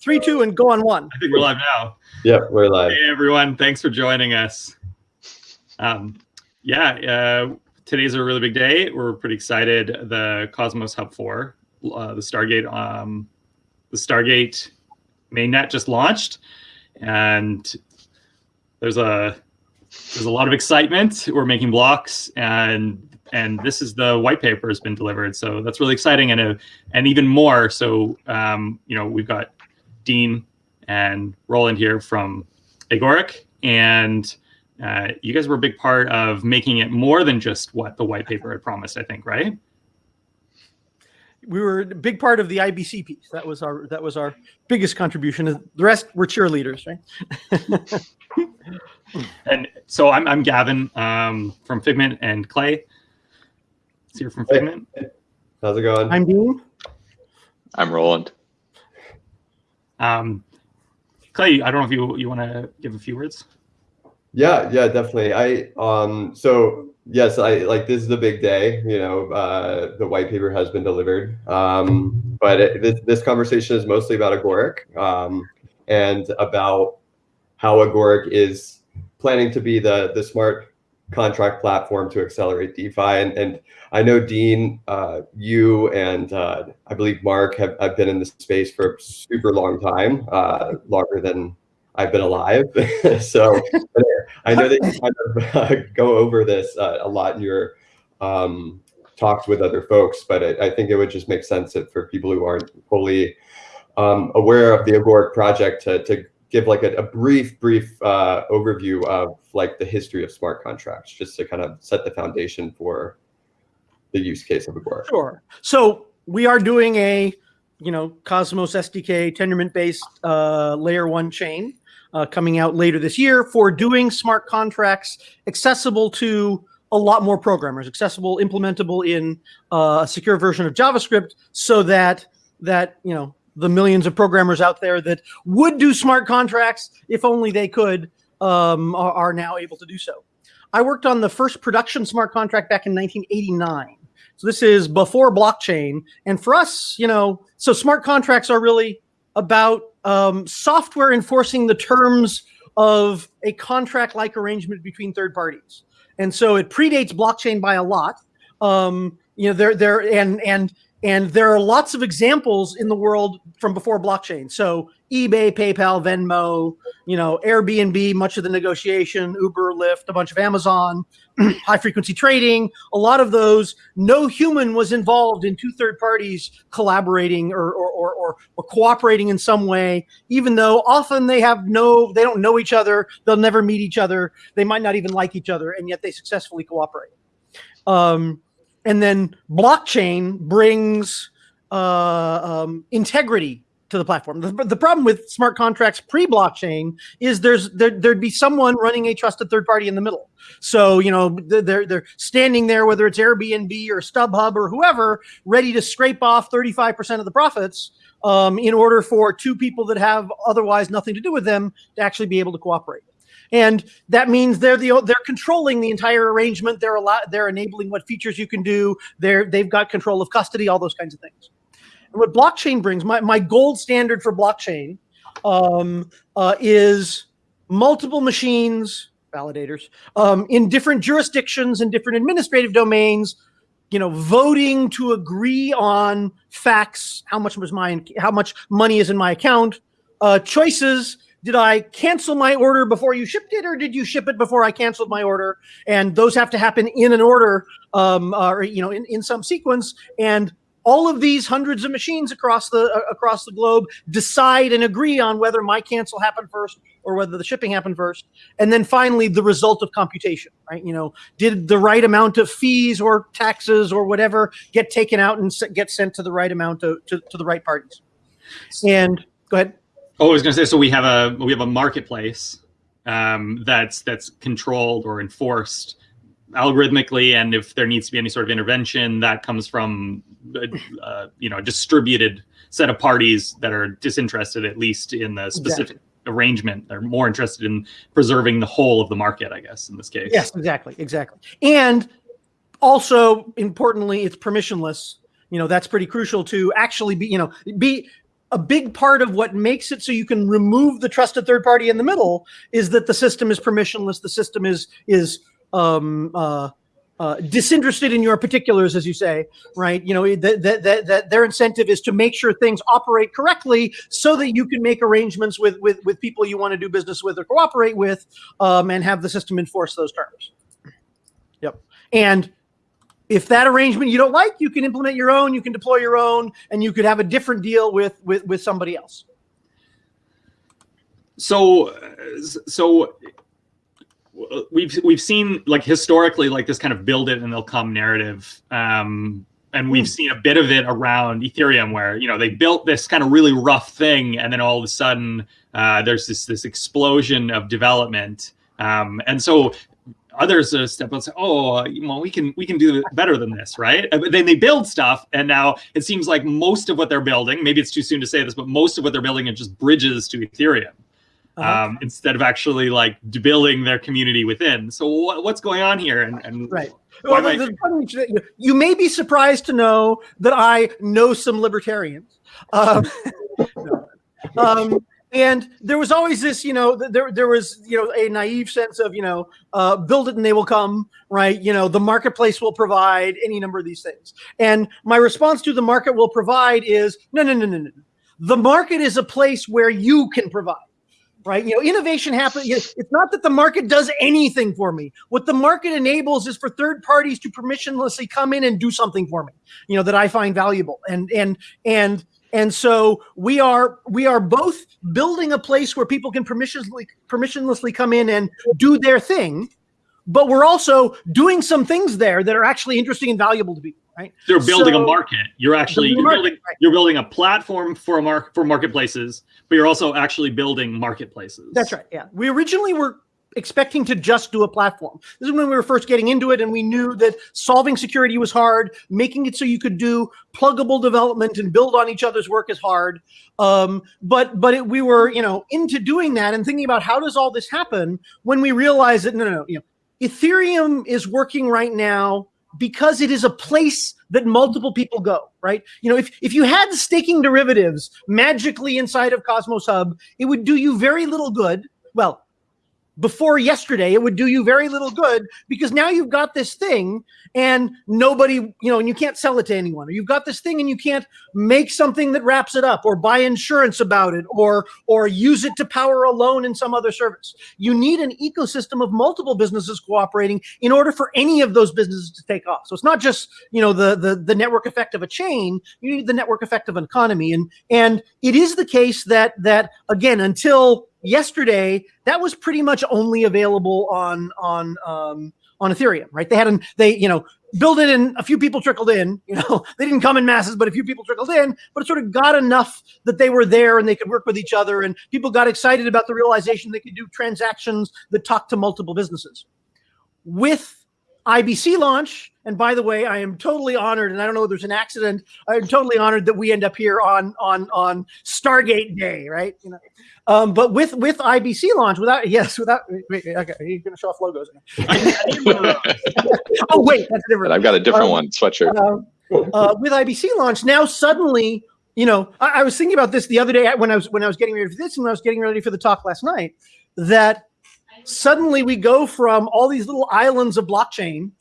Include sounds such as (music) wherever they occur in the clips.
three, two, and go on one. I think we're live now. Yep, we're live. Hey everyone, thanks for joining us. Um, yeah, uh, today's a really big day. We're pretty excited. The Cosmos Hub 4, uh, the Stargate, um, the Stargate mainnet just launched, and there's a there's a lot of excitement. We're making blocks, and and this is the white paper has been delivered, so that's really exciting, and a, and even more. So um, you know we've got Dean and Roland here from Agoric, and uh, you guys were a big part of making it more than just what the white paper had promised. I think, right? We were a big part of the IBC piece. That was our that was our biggest contribution. The rest were cheerleaders, right? (laughs) and so I'm I'm Gavin um, from Figment and Clay. Is here from Figment. Hey. How's it going? I'm Dean. I'm Roland. Um, Clay, I don't know if you you want to give a few words. Yeah, yeah, definitely. I um so yes, I like this is a big day. You know, uh, the white paper has been delivered, um, but it, this, this conversation is mostly about Agoric um, and about how Agoric is planning to be the the smart contract platform to accelerate DeFi. And, and I know Dean, uh, you and uh, I believe Mark have, have been in this space for a super long time, uh, longer than I've been alive. (laughs) so I know that you kind of uh, go over this uh, a lot in your um, talks with other folks, but I, I, think it would just make sense that for people who aren't fully um, aware of the Agoric project to, to give like a, a brief, brief uh, overview of like the history of smart contracts, just to kind of set the foundation for the use case of Agoric. Sure. So we are doing a, you know, Cosmos SDK Tendermint based uh, layer one chain uh, coming out later this year for doing smart contracts accessible to a lot more programmers, accessible, implementable in uh, a secure version of JavaScript, so that that you know the millions of programmers out there that would do smart contracts if only they could um, are, are now able to do so. I worked on the first production smart contract back in 1989. So this is before blockchain. And for us, you know, so smart contracts are really about um, software enforcing the terms of a contract-like arrangement between third parties. And so it predates blockchain by a lot. Um, you know, there, there, and and and there are lots of examples in the world from before blockchain. So eBay, PayPal, Venmo, you know, Airbnb, much of the negotiation, Uber, Lyft, a bunch of Amazon, (clears throat) high frequency trading, a lot of those, no human was involved in two third parties collaborating or, or, or, or, or cooperating in some way, even though often they have no, they don't know each other. They'll never meet each other. They might not even like each other, and yet they successfully cooperate. Um, and then blockchain brings uh, um, integrity to the platform. The, the, problem with smart contracts pre-blockchain is there's there, there'd be someone running a trusted third party in the middle. So you know they're they're standing there, whether it's Airbnb or StubHub or whoever, ready to scrape off 35% of the profits um, in order for two people that have otherwise nothing to do with them to actually be able to cooperate and that means they're the they're controlling the entire arrangement. They're a lot they're enabling what features you can do. They're they've got control of custody, all those kinds of things. And what blockchain brings, my my gold standard for blockchain, um, uh, is multiple machines validators um, in different jurisdictions and different administrative domains you know, voting to agree on facts, how much was my, how much money is in my account, uh, choices did I cancel my order before you shipped it, or did you ship it before I canceled my order? And those have to happen in an order, um, or you know, in, in some sequence. And all of these hundreds of machines across the uh, across the globe decide and agree on whether my cancel happened first or whether the shipping happened first. And then finally, the result of computation, right? You know, did the right amount of fees or taxes or whatever get taken out and get sent to the right amount to, to the right parties? And go ahead. Oh, I was going to say, so we have a we have a marketplace um, that's that's controlled or enforced algorithmically, and if there needs to be any sort of intervention, that comes from uh, you know a distributed set of parties that are disinterested, at least in the specific exactly. arrangement. They're more interested in preserving the whole of the market, I guess, in this case. Yes, exactly, exactly, and also importantly, it's permissionless. You know, that's pretty crucial to actually be you know be a big part of what makes it so you can remove the trusted third party in the middle is that the system is permissionless. The system is is um, uh, uh, disinterested in your particulars, as you say, right? You know that, that that their incentive is to make sure things operate correctly, so that you can make arrangements with with with people you want to do business with or cooperate with, um, and have the system enforce those terms. Yep. And if that arrangement you don't like, you can implement your own, you can deploy your own, and you could have a different deal with with with somebody else. So, so we've we've seen like historically like this kind of build it and they'll come narrative um and we've seen a bit of it around ethereum where you know they built this kind of really rough thing and then all of a sudden uh, there's this this explosion of development um and so others uh, step up and say oh well we can we can do better than this right but then they build stuff and now it seems like most of what they're building maybe it's too soon to say this but most of what they're building is just bridges to ethereum uh-huh. um, instead of actually like building their community within. So what, what's going on here? And, and right. Well, I... you may be surprised to know that I know some libertarians. Um, (laughs) um, and there was always this, you know, there there was, you know, a naive sense of, you know, uh, build it and they will come, right? You know, the marketplace will provide any number of these things. And my response to the market will provide is no, no, no, no, no. The market is a place where you can provide right? You know, innovation happens. It's not that the market does anything for me. What the market enables is for third parties to permissionlessly come in and do something for me, you know, that I find valuable. And and and and so we are we are both building a place where people can permissionlessly permissionlessly come in and do their thing, but we're also doing some things there that are actually interesting and valuable to people right? They're building so, a market. You're actually you're market, building right. you're building a platform for a mark for marketplaces, but you're also actually building marketplaces. That's right. Yeah. We originally were expecting to just do a platform. This is when we were first getting into it and we knew that solving security was hard, making it so you could do pluggable development and build on each other's work is hard. Um, but but it, we were, you know, into doing that and thinking about how does all this happen when we realized that no, no, no, you know, Ethereum is working right now because it is a place that multiple people go, right? You know, if, if you had staking derivatives magically inside of Cosmos Hub, it would do you very little good. Well, before yesterday, it would do you very little good because now you've got this thing and nobody, you know, and you can't sell it to anyone. Or you've got this thing and you can't make something that wraps it up or buy insurance about it or or use it to power a loan in some other service. You need an ecosystem of multiple businesses cooperating in order for any of those businesses to take off. So it's not just, you know, the the the network effect of a chain, you need the network effect of an economy. And and it is the case that that again, until yesterday that was pretty much only available on on um, on Ethereum, right? They had an they you know build it and a few people trickled in. (laughs) You know they didn't come in masses, but a few people trickled in. But it sort of got enough that they were there and they could work with each other, and people got excited about the realization they could do transactions that talk to multiple businesses. With IBC launch. And by the way, I am totally honored, and I don't know if there's an accident. I'm totally honored that we end up here on on on Stargate Day, right? You know, um, but with with IBC launch, without (laughs) yes, without wait, okay, you're gonna show off logos. (laughs) oh wait, that's different. I've got a different um, one sweatshirt. Uh, uh, with IBC launch, now suddenly, you know, I, I was thinking about this the other day when I was when I was getting ready for this, and when I was getting ready for the talk last night, that suddenly we go from all these little islands of blockchain,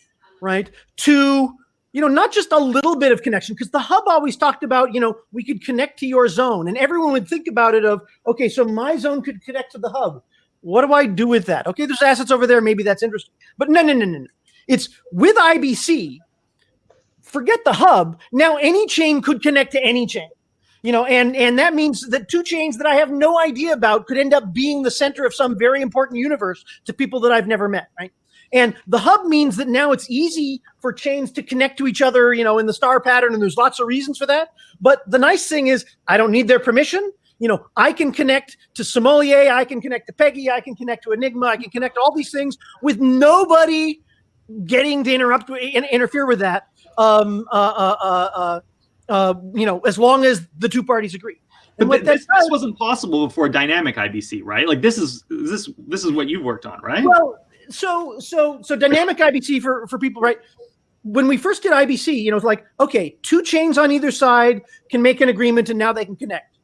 right, to you know not just a little bit of connection because the hub always talked about you know we could connect to your zone and everyone would think about it of okay so my zone could connect to the hub. What do i do with that? Okay there's assets over there maybe that's interesting but no no no no no. It's with ibc forget the hub now any chain could connect to any chain you know and and that means that two chains that i have no idea about could end up being the center of some very important universe to people that i've never met right and the hub means that now it's easy for chains to connect to each other you know in the star pattern and there's lots of reasons for that but the nice thing is i don't need their permission you know i can connect to sommelier i can connect to peggy i can connect to enigma i can connect to all these things with nobody getting to interrupt and interfere with that um, uh, uh, uh, uh uh, you know, as long as the two parties agree. And but this, this, wasn't possible before dynamic IBC, right? Like this is this this is what you've worked on, right? Well, so so so dynamic IBC for for people, right? When we first did IBC, you know, it's like okay, two chains on either side can make an agreement, and now they can connect.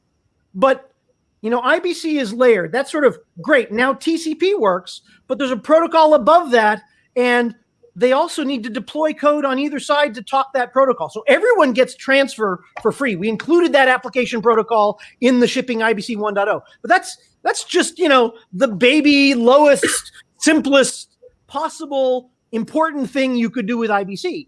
but you know, IBC is layered. That's sort of great. Now TCP works, but there's a protocol above that, and they also need to deploy code on either side to talk that protocol. So everyone gets transfer for free. We included that application protocol in the shipping IBC 1.0. But that's that's just, you know, the baby lowest simplest possible important thing you could do with IBC.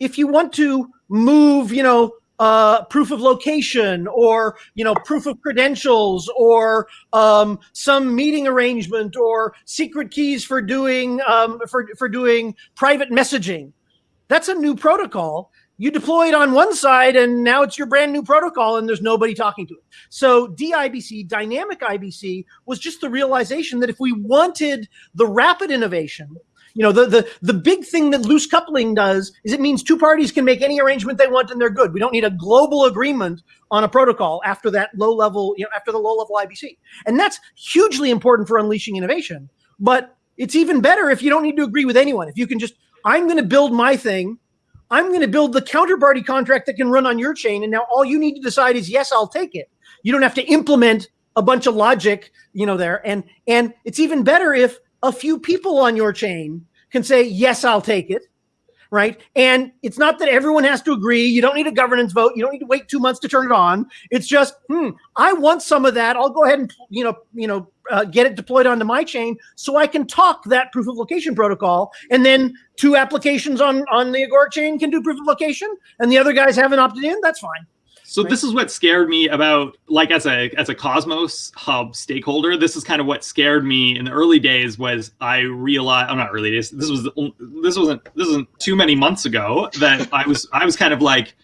If you want to move, you know, uh, proof of location or you know proof of credentials or um, some meeting arrangement or secret keys for doing um, for for doing private messaging. That's a new protocol. You deploy it on one side, and now it's your brand new protocol, and there's nobody talking to it. So DIBC, dynamic IBC, was just the realization that if we wanted the rapid innovation you know, the, the, the big thing that loose coupling does is it means two parties can make any arrangement they want and they're good. We don't need a global agreement on a protocol after that low level, you know, after the low level IBC. And that's hugely important for unleashing innovation. But it's even better if you don't need to agree with anyone. If you can just, I'm going to build my thing. I'm going to build the counterparty contract that can run on your chain. And now all you need to decide is, yes, I'll take it. You don't have to implement a bunch of logic, you know, there. And, and it's even better if a few people on your chain can say, yes, I'll take it. Right. And it's not that everyone has to agree. You don't need a governance vote. You don't need to wait two months to turn it on. It's just, hmm, I want some of that. I'll go ahead and, you know, you know, uh, get it deployed onto my chain so I can talk that proof of location protocol. And then two applications on, on the Agoric chain can do proof of location and the other guys haven't opted in. That's fine. So Right. this is what scared me about like as a as a Cosmos Hub stakeholder. This is kind of what scared me in the early days. Was I realized? I'm not early days. This was this wasn't this wasn't too many months ago that (laughs) I was I was kind of like,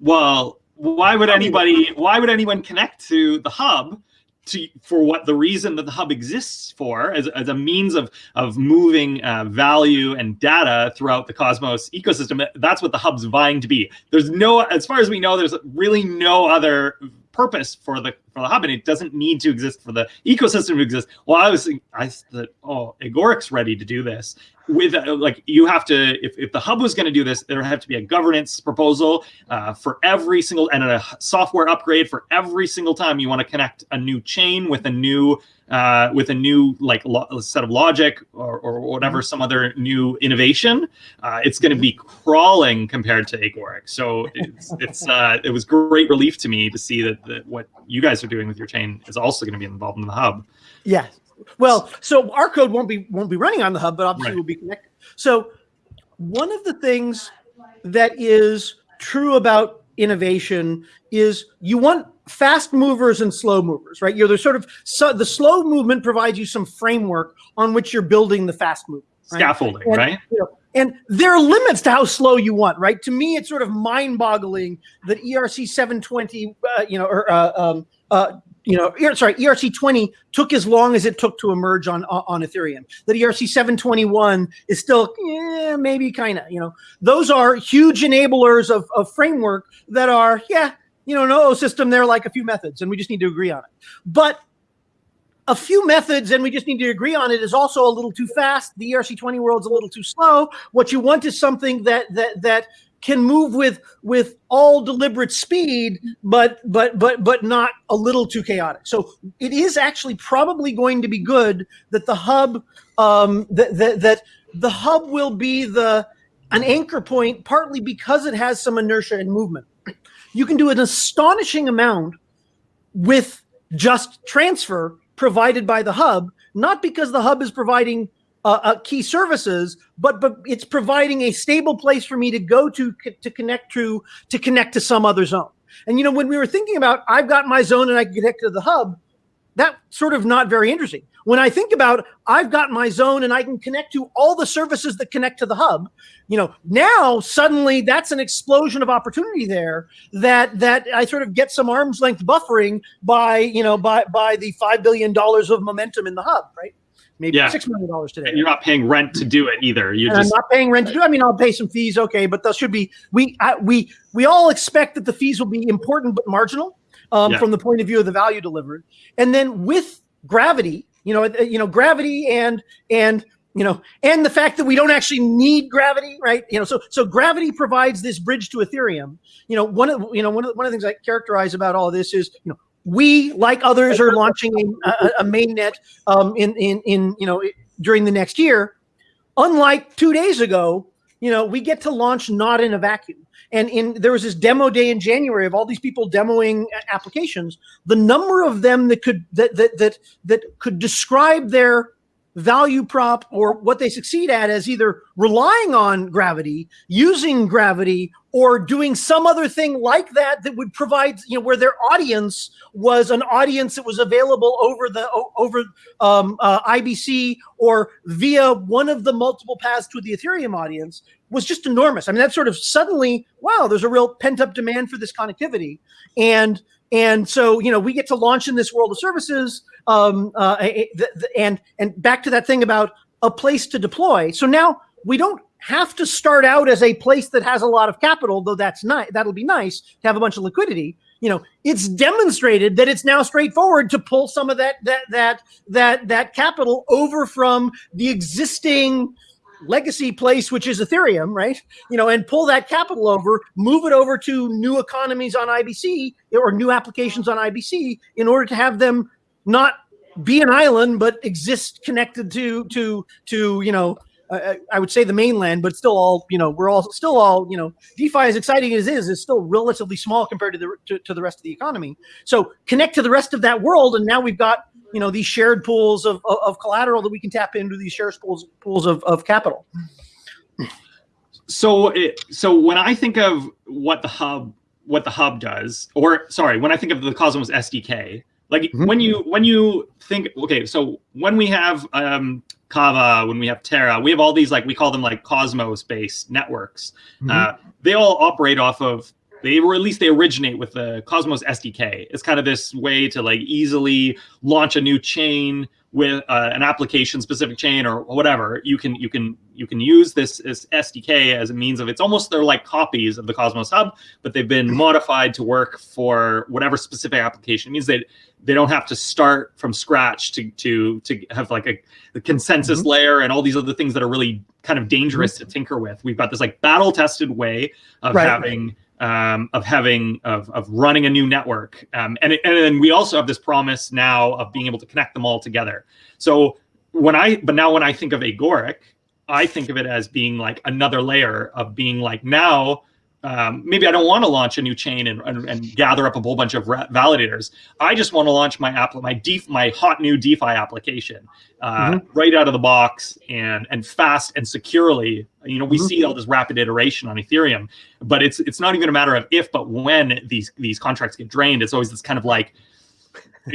well, why would anybody why would anyone connect to the hub? To, for what the reason that the hub exists for as, as a means of of moving uh, value and data throughout the Cosmos ecosystem. That's what the hub's vying to be. There's no, as far as we know, there's really no other purpose for the for the hub, and it doesn't need to exist for the ecosystem to exist. Well, I was I thought, oh, Agoric's ready to do this. With uh, like you have to, if, if the hub was going to do this, there would have to be a governance proposal uh, for every single and a software upgrade for every single time you want to connect a new chain with a new uh, with a new like set of logic or, or whatever some other new innovation. Uh, it's going to be crawling compared to Agoric. So it's, it's uh, it was great relief to me to see that, that what you guys are doing with your chain is also going to be involved in the hub. Yeah. Well, so our code won't be won't be running on the hub, but obviously Right. will be connected. So one of the things that is true about innovation is you want fast movers and slow movers, right? You're the sort of so the slow movement provides you some framework on which you're building the fast movement. Right? Scaffolding, And, right? you know, and there are limits to how slow you want, right? To me, it's sort of mind-boggling that ERC 720, uh, you know, or uh, um, uh, you know, sorry, ERC 20 took as long as it took to emerge on on Ethereum. That ERC 721 is still, maybe kind of, you know, those are huge enablers of, of framework that are, yeah, you know, no system. They're like a few methods, and we just need to agree on it. But a few methods and we just need to agree on it is also a little too fast. The erc20 world's a little too slow. What you want is something that that that can move with with all deliberate speed but but but but not a little too chaotic. So it is actually probably going to be good that the hub um that that, that the hub will be the an anchor point partly because it has some inertia and movement. You can do an astonishing amount with just transfer provided by the hub, not because the hub is providing uh, uh, key services, but but it's providing a stable place for me to go to to connect to to connect to some other zone. And you know, when we were thinking about I've got my zone and I can connect to the hub, that sort of not very interesting. When I think about I've got my zone and I can connect to all the services that connect to the hub, you know, now suddenly that's an explosion of opportunity there that that I sort of get some arm's length buffering by, you know, by by the 5 billion dollars of momentum in the hub, right? Maybe Yeah. 6 million dollars today. And you're not paying rent to do it either. You're just I'm not paying rent to do. I mean, I'll pay some fees, okay, but those should be. We I, we we all expect that the fees will be important but marginal um, Yeah. from the point of view of the value delivered. And then with gravity, you know, uh, you know, gravity and and you know, and the fact that we don't actually need gravity, right? You know, so so gravity provides this bridge to Ethereum. You know, one of you know one of the, one of the things I characterize about all this is you know we, like others, are launching a, a, a mainnet um, in, in, in, you know, during the next year. Unlike two days ago, you know, we get to launch not in a vacuum. And in there was this demo day in January of all these people demoing applications. The number of them that could that that that that could describe their value prop or what they succeed at as either relying on gravity, using gravity, or doing some other thing like that that would provide, you know, where their audience was an audience that was available over the over um, uh, IBC or via one of the multiple paths to the Ethereum audience was just enormous. I mean, that sort of suddenly, wow, there's a real pent up demand for this connectivity, and and so you know we get to launch in this world of services um, uh, and and back to that thing about a place to deploy. So now we don't have to start out as a place that has a lot of capital though that's nice that'll be nice to have a bunch of liquidity. You know it's demonstrated that it's now straightforward to pull some of that that that that that capital over from the existing legacy place which is ethereum right you know and pull that capital over move it over to new economies on ibc or new applications on ibc in order to have them not be an island but exist connected to to to you know uh, I would say the mainland, but still all you know we're all still all you know DeFi as exciting as it is is still relatively small compared to the to, to the rest of the economy. So connect to the rest of that world, and now we've got you know these shared pools of, of, of collateral that we can tap into these shared pools pools of, of capital. so it, so when I think of what the hub what the hub does, or sorry, when I think of the Cosmos SDK, like Mhm. when you when you think okay, so when we have um, Kava, when we have Terra, we have all these like we call them like Cosmos based networks. Uh, they all operate off of they or at least they originate with the Cosmos SDK. It's kind of this way to like easily launch a new chain with uh, an application specific chain or whatever. You can you can you can use this, this SDK as a means of it's almost they're like copies of the Cosmos Hub, but they've been mm-hmm. modified to work for whatever specific application. It means that they don't have to start from scratch to to to have like a, a consensus mm-hmm. layer and all these other things that are really kind of dangerous mm-hmm. to tinker with. We've got this like battle tested way of Right. having um, of having of, of running a new network. Um, and, it- and then we also have this promise now of being able to connect them all together. So when i but now when i think of agoric i think of it as being like another layer of being like now um, maybe i don't want to launch a new chain and, and, and gather up a whole bunch of validators. I just want to launch my app my def, my hot new defi application uh, right out of the box and and fast and securely. You know we Mhm. see all this rapid iteration on ethereum but it's it's not even a matter of if but when these these contracts get drained. It's always this kind of like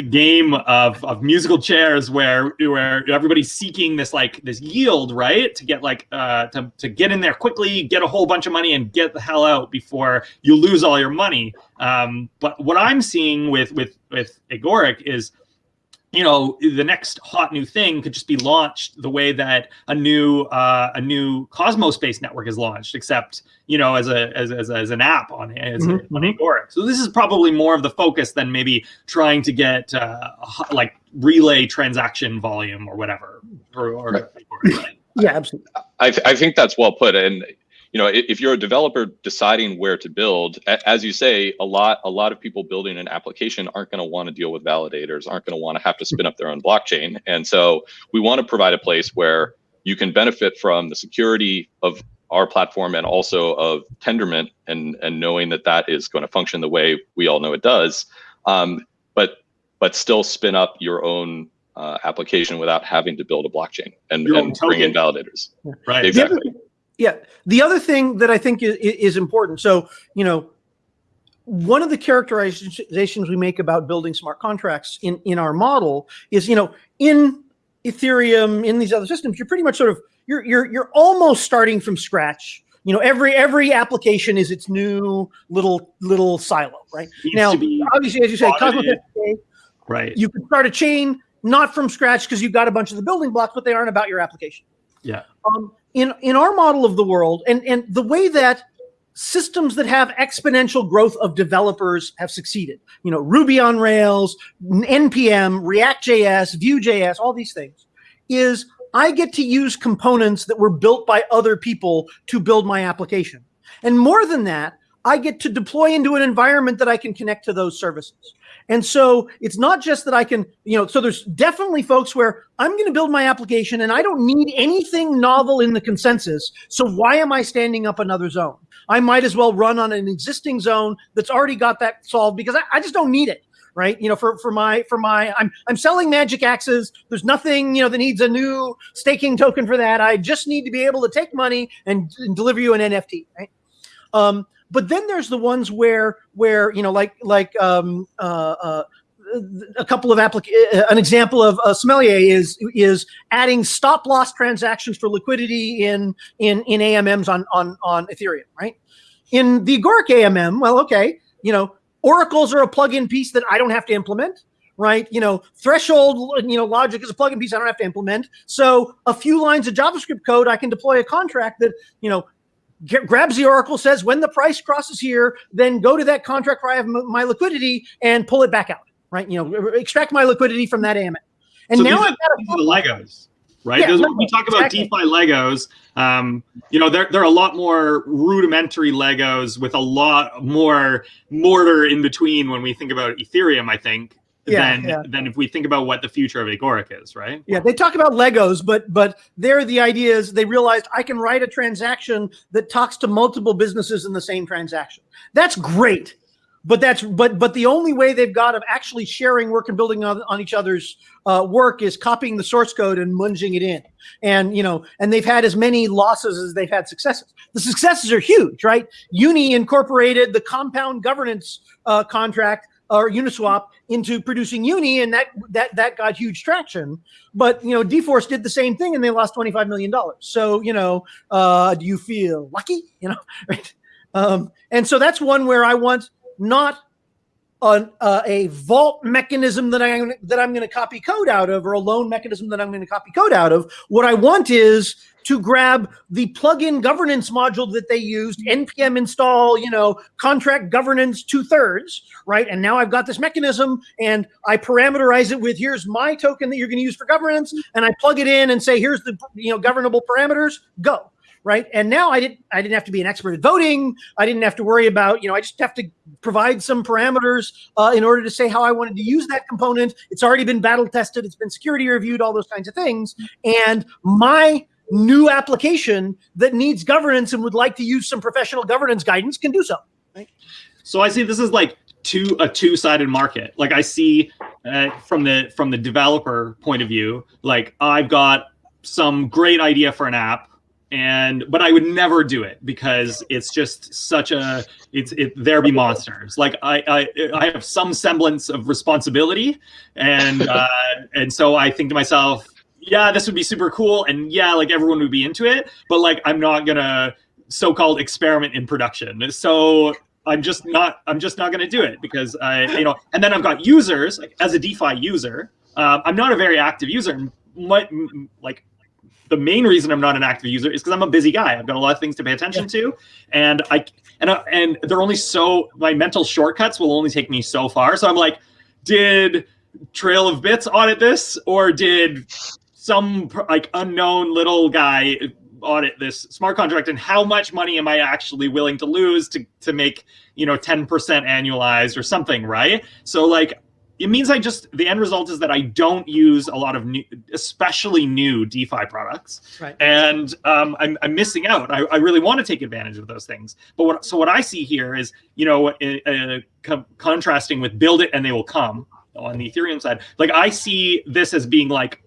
game of of musical chairs where where everybody's seeking this like this yield right? To get like uh to, to get in there quickly get a whole bunch of money and get the hell out before you lose all your money. Um but what i'm seeing with with with agoric is you know the next hot new thing could just be launched the way that a new uh, a new Cosmos based network is launched, except you know as a as, as, as an app on as a, Mhm, on Agoric. So this is probably more of the focus than maybe trying to get uh, like relay transaction volume or whatever. Or, or Right. Agoric. Yeah, absolutely. I, I think that's well put. And you know, if you're a developer deciding where to build, as you say, a lot a lot of people building an application aren't going to want to deal with validators, aren't going to want to have to spin up their own blockchain. And so we want to provide a place where you can benefit from the security of our platform and also of Tendermint and and knowing that that is going to function the way we all know it does. Um, but but still spin up your own uh, application without having to build a blockchain and, and bring in validators. right. Exactly. Yeah. The other thing that I think is, is important. So, you know, one of the characterizations we make about building smart contracts in, in our model is, you know, in Ethereum, in these other systems, you're pretty much sort of you're you're you're almost starting from scratch. You know, every every application is its new little little silo, right? Now, obviously, as you say, Cosmos right. you can start a chain not from scratch because you've got a bunch of the building blocks, but they aren't about your application. Yeah. Um, in in our model of the world, and and the way that systems that have exponential growth of developers have succeeded, you know, Ruby on Rails, npm, React.js, Vue.js, all these things, is I get to use components that were built by other people to build my application. And more than that, I get to deploy into an environment that I can connect to those services. And so it's not just that I can, you know, so there's definitely folks where I'm going to build my application and I don't need anything novel in the consensus. So why am I standing up another zone? I might as well run on an existing zone that's already got that solved because I, I just don't need it right? You know, for for my for my I'm I'm selling magic axes. There's nothing you know that needs a new staking token for that. I just need to be able to take money and, and deliver you an NFT, right? Um, but then there's the ones where where you know like like um, uh, uh, a couple of applic an example of a sommelier is is adding stop loss transactions for liquidity in in in AMMs on on on Ethereum, right? In the Agoric AMM, well, okay, you know, oracles are a plug-in piece that I don't have to implement, right? You know, threshold, you know, logic is a plug-in piece I don't have to implement. So a few lines of JavaScript code, I can deploy a contract that, you know, get, grabs the oracle, says when the price crosses here, then go to that contract where I have my liquidity and pull it back out, right? You know, extract my liquidity from that AMM. And so now I've got the Legos, right? Yeah, Those, Legos, we talk about exactly. DeFi Legos, um, you know, they're, they're a lot more rudimentary Legos with a lot more mortar in between when we think about Ethereum, I think, Yeah, than, yeah. than if we think about what the future of Agoric is, right? Yeah, they talk about Legos, but but there the idea is they realized I can write a transaction that talks to multiple businesses in the same transaction. That's great. But that's but but the only way they've got of actually sharing work and building on, on each other's uh, work is copying the source code and munging it in. And you know, and they've had as many losses as they've had successes. The successes are huge, right? Uni incorporated the compound governance uh, contract or Uniswap into producing Uni, and that that that got huge traction. But you know, dForce did the same thing, and they lost twenty five million dollars. So you know, uh, do you feel lucky? (laughs) You know, right? Um, and so that's one where I want not uh, a vault mechanism that I that I'm going to copy code out of, or a loan mechanism that I'm going to copy code out of. What I want is to grab the plugin governance module that they used, mm-hmm. npm install, you know, contract governance two thirds, right? And now I've got this mechanism, and I parameterize it with here's my token that you're going to use for governance, mm-hmm. and I plug it in and say here's the you know governable parameters, go right? And now I didn't I didn't have to be an expert at voting. I didn't have to worry about you know I just have to provide some parameters uh, in order to say how I wanted to use that component. It's already been battle tested. It's been security reviewed. All those kinds of things. Mm-hmm. And my new application that needs governance and would like to use some professional governance guidance can do so. So I see this is like two a two-sided market. Like I see uh, from the from the developer point of view, like I've got some great idea for an app and but I would never do it because it's just such a it's it there be monsters. Like I I I have some semblance of responsibility and (laughs) uh and so I think to myself, yeah, this would be super cool and yeah, like everyone would be into it, but like I'm not going to so-called experiment in production. So I'm just not I'm just not going to do it because I you know and then I've got users like as a DeFi user, um, I'm not a very active user. My, like the main reason I'm not an active user is because I'm a busy guy. I've got a lot of things to pay attention to, and I and uh, and they're only so my mental shortcuts will only take me so far. So I'm like, did Trail of Bits audit this, or did some like unknown little guy audit this smart contract? And how much money am I actually willing to lose to to make you know 10% annualized or something, right? So like it means I just the end result is that I don't use a lot of new, especially new DeFi products, Right. and um, I'm, I'm missing out. I, I really want to take advantage of those things, but what so what I see here is you know uh, uh, co- contrasting with build it and they will come on the Ethereum side. Like I see this as being like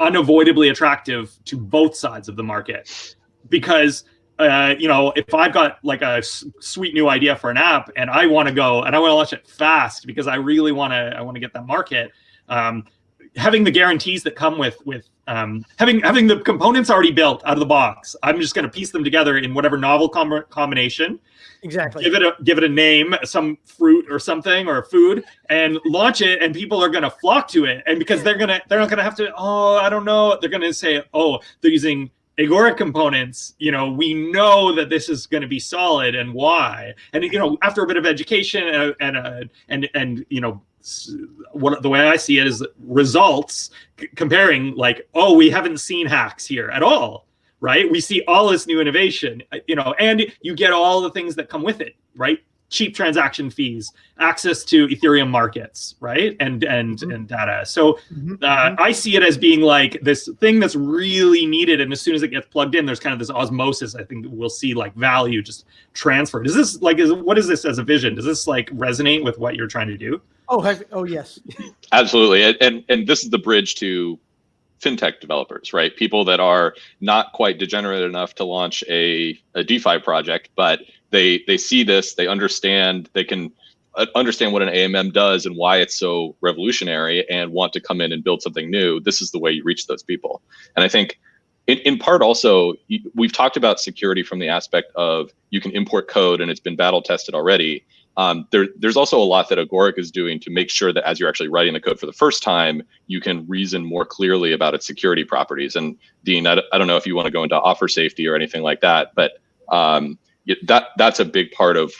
unavoidably attractive to both sides of the market because uh, you know, if I've got like a sweet new idea for an app and I want to go and I want to launch it fast because I really want to, I want to get that market. Um, having the guarantees that come with with um, having having the components already built out of the box, I'm just going to piece them together in whatever novel com- combination Exactly. give it a give it a name, some fruit or something or a food, and launch it, and people are gonna flock to it. And because they're gonna they're not gonna have to, oh, I don't know, they're gonna say, oh, they're using Agoric components, you know, we know that this is going to be solid and why. And you know, after a bit of education and and uh, and and you know, what the way I see it is results comparing like, oh, we haven't seen hacks here at all. Right? We see all this new innovation, uh, you know, and you get all the things that come with it, right? Cheap transaction fees, access to Ethereum markets, right? And and Mhm. and data. So Mhm, uh, I see it as being like this thing that's really needed, and as soon as it gets plugged in, there's kind of this osmosis. I think we'll see like value just transferred. Is this like is what is this as a vision? Does this like resonate with what you're trying to do? Oh, heck, oh yes. (laughs) Absolutely, and, and and this is the bridge to fintech developers, right? People that are not quite degenerate enough to launch a, a DeFi project, but they they see this, they understand, they can uh, understand what an AMM does and why it's so revolutionary, and want to come in and build something new. This is the way you reach those people, and I think. In, in part, also, we've talked about security from the aspect of you can import code and it's been battle tested already um, there, there's also a lot that Agoric is doing to make sure that as you're actually writing the code for the first time, you can reason more clearly about its security properties. And Dean, I, d- I don't know if you want to go into offer safety or anything like that, but um, y- that that's a big part of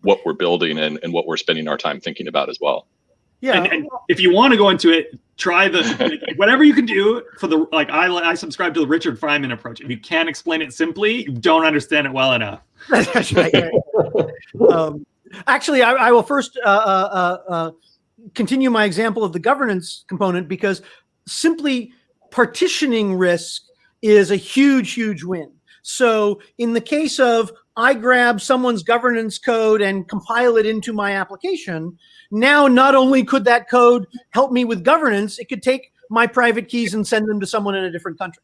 what we're building and, and what we're spending our time thinking about as well. Yeah. And, and if you want to go into it, try the like, (laughs) whatever you can do for the like. I I subscribe to the Richard Feynman approach. If you can't explain it simply, you don't understand it well enough. (laughs) That's right. (laughs) um, actually, I, I will first uh, uh, uh, continue my example of the governance component because simply partitioning risk is a huge, huge win. So, in the case of I grab someone's governance code and compile it into my application, now not only could that code help me with governance, it could take my private keys and send them to someone in a different country,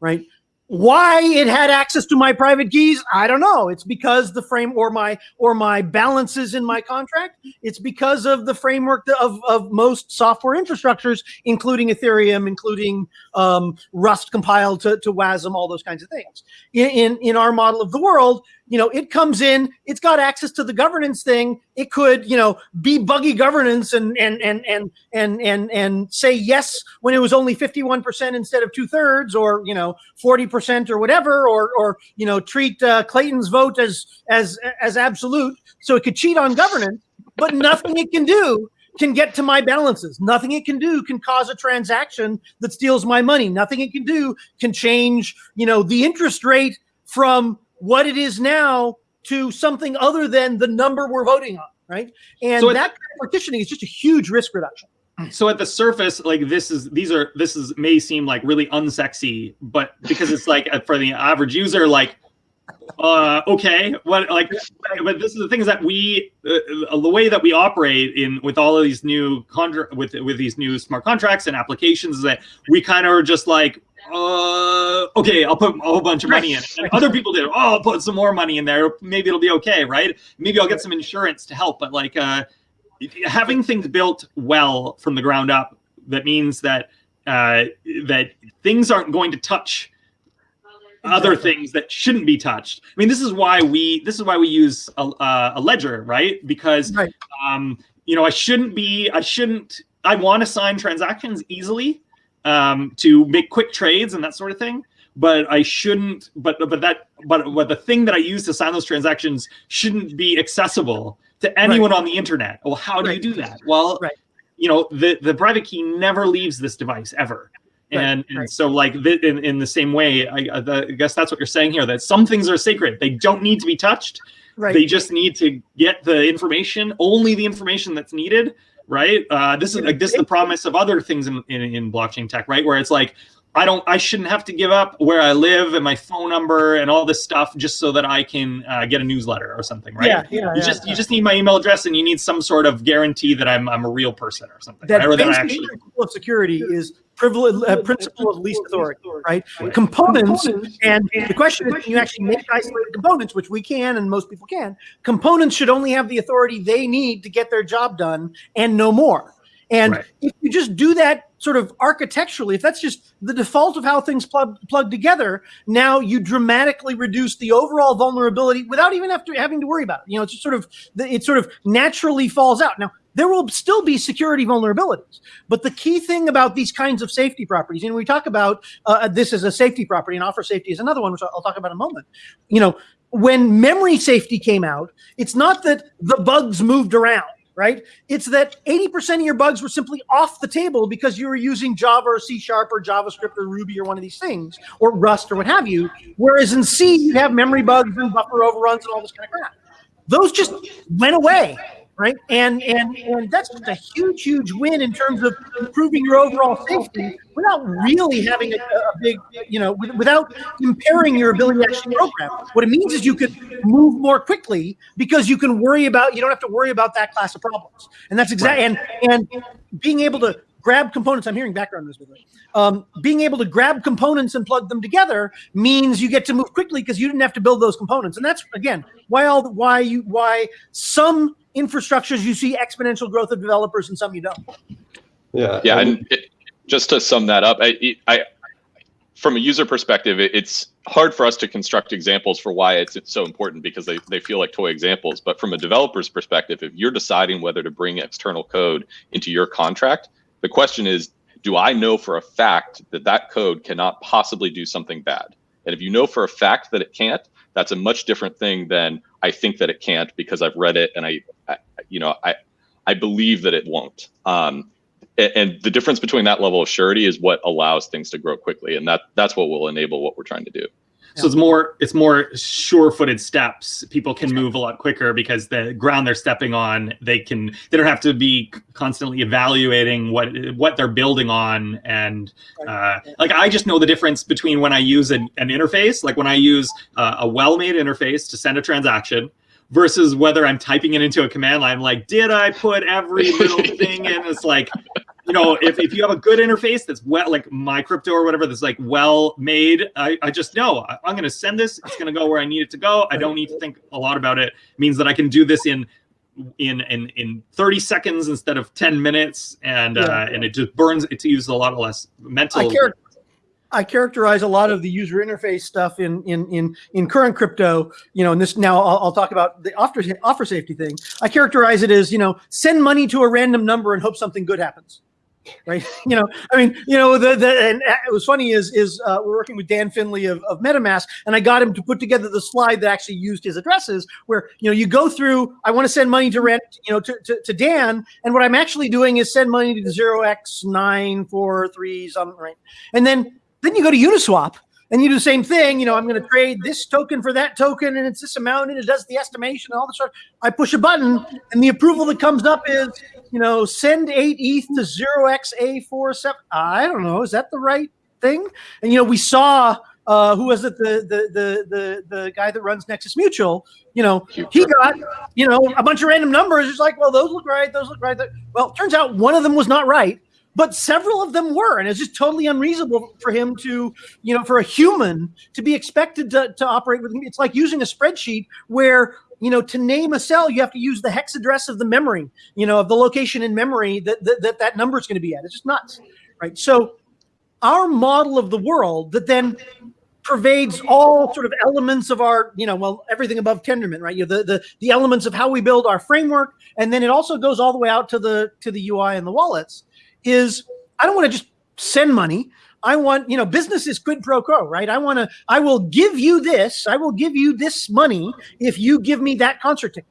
right? Why it had access to my private keys i don't know. It's because the frame or my or my balances in my contract. It's because of the framework of, of most software infrastructures including ethereum including um, rust compiled to, to wasm all those kinds of things. In, in in our model of the world you know it comes in it's got access to the governance thing it could you know be buggy governance and and and and and and, and say yes when it was only 51% instead of two-thirds or you know 40% or whatever or or you know treat uh, clayton's vote as as as absolute so it could cheat on governance but nothing it can do can get to my balances. Nothing it can do can cause a transaction that steals my money. Nothing it can do can change, you know, the interest rate from what it is now to something other than the number we're voting on, right? And So that kind of partitioning is just a huge risk reduction. So at the surface, like this is these are this is may seem like really unsexy, but because it's like uh, for the average user, like uh okay what like but this is the thing is that we uh, the way that we operate in with all of these new contra- with with these new smart contracts and applications is that we kind of are just like uh okay i'll put a whole bunch of money in it. and other people did oh i'll put some more money in there maybe it'll be okay right maybe i'll get some insurance to help but like uh having things built well from the ground up that means that uh that things aren't going to touch other things that shouldn't be touched. I mean, this is why we this is why we use a, uh, a ledger, right? Because Right. um, you know, I shouldn't be, I shouldn't, I want to sign transactions easily um, to make quick trades and that sort of thing. But I shouldn't, but but that, but but the thing that I use to sign those transactions shouldn't be accessible to anyone on the internet. Well, how do Right. you do that? Well, Right. you know, the the private key never leaves this device ever. Right, And, and right. so, like th- in, in the same way, I, I the- I guess that's what you're saying here. That some things are sacred; they don't need to be touched. Right. They just need to get the information, only the information that's needed, right? Uh, this is like this is the promise of other things in, in in blockchain tech, right? Where it's like I don't, I shouldn't have to give up where I live and my phone number and all this stuff just so that I can uh, get a newsletter or something, right? Yeah, yeah, You yeah, just yeah. you just need my email address and you need some sort of guarantee that I'm I'm a real person or something, that right? Or that I basic actually principle of security is privilege, uh, principle of least authority, right? Right. Components, and the question is, can you actually make isolated components, which we can, and most people can. Components should only have the authority they need to get their job done, and no more. And Right. if you just do that sort of architecturally, if that's just the default of how things plug plug together, now you dramatically reduce the overall vulnerability without even have to, having to worry about it. You know, it's just sort of it sort of naturally falls out. Now there will still be security vulnerabilities, but the key thing about these kinds of safety properties, and we talk about uh, this as a safety property, and offer safety is another one, which I'll I'll talk about in a moment. You know, when memory safety came out, it's not that the bugs moved around right? It's that 80% of your bugs were simply off the table because you were using Java or C Sharp or JavaScript or Ruby or one of these things, or Rust or what have you. Whereas in C, you have memory bugs and buffer overruns and all this kind of crap. Those just went away, right? And and and that's just a huge, huge win in terms of improving your overall safety without really having a, a big, you know, without impairing your ability to actually program. What it means is you could move more quickly because you can worry about you don't have to worry about that class of problems. And that's exactly and and being able to grab components. I'm hearing background noise, by the way. Um, being able to grab components and plug them together means you get to move quickly because you didn't have to build those components. And that's again why all why you why some infrastructures you see exponential growth of developers and some you don't. Yeah. Yeah, and it, just to sum that up, I, I, from a user perspective, it, it's hard for us to construct examples for why it's, it's so important because they, they feel like toy examples. But from a developer's perspective, if you're deciding whether to bring external code into your contract, the question is, do I know for a fact that that code cannot possibly do something bad? And if you know for a fact that it can't, that's a much different thing than I think that it can't because I've read it and I, I you know, I, I believe that it won't. Um, a- and the difference between that level of surety is what allows things to grow quickly, and that that's what will enable what we're trying to do. So it's more it's more sure-footed steps. People can move a lot quicker because the ground they're stepping on, they can they don't have to be constantly evaluating what what they're building on. And uh, like I just know the difference between when I use an, an interface, like when I use uh, a well-made interface to send a transaction, versus whether I'm typing it into a command line. Like, did I put every little (laughs) thing in? It's like, you know, if, if you have a good interface that's well, like my crypto or whatever, that's like well made, I, I just know I, I'm going to send this. It's going to go where I need it to go. I don't need to think a lot about it. it. Means that I can do this in in in in 30 seconds instead of 10 minutes, and Yeah. uh, and it just burns. It uses a lot less mental. I, char- I characterize a lot of the user interface stuff in in in in current crypto. You know, and this now I'll, I'll talk about the offer offer safety thing. I characterize it as you know, send money to a random number and hope something good happens. Right, (laughs) you know, I mean, you know, the the and it was funny is is uh, we're working with Dan Finlay of, of MetaMask, and I got him to put together the slide that actually used his addresses, where you know you go through. I want to send money to rent, you know, to, to, to Dan, and what I'm actually doing is send money to zero x nine four three something, right, and then then you go to Uniswap and you do the same thing. You know, I'm going to trade this token for that token, and it's this amount, and it does the estimation and all this stuff. I push a button, and the approval that comes up is, you know, send eight ETH to zero x a four seven. I don't know. Is that the right thing? And you know, we saw. Uh, who was it? The, the the the the guy that runs Nexus Mutual. You know, he got you know a bunch of random numbers. It's like, well, those look right. Those look right. Well, turns out one of them was not right but several of them were and it's just totally unreasonable for him to you know for a human to be expected to, to operate with it's like using a spreadsheet where you know to name a cell you have to use the hex address of the memory you know of the location in memory that that that, that number is going to be at it's just nuts right so our model of the world that then pervades all sort of elements of our, you know, well, everything above Tendermint, right? You know, the, the the elements of how we build our framework, and then it also goes all the way out to the to the UI and the wallets. Is I don't want to just send money. I want, you know, business is quid pro quo, right? I want to, I will give you this, I will give you this money if you give me that concert ticket,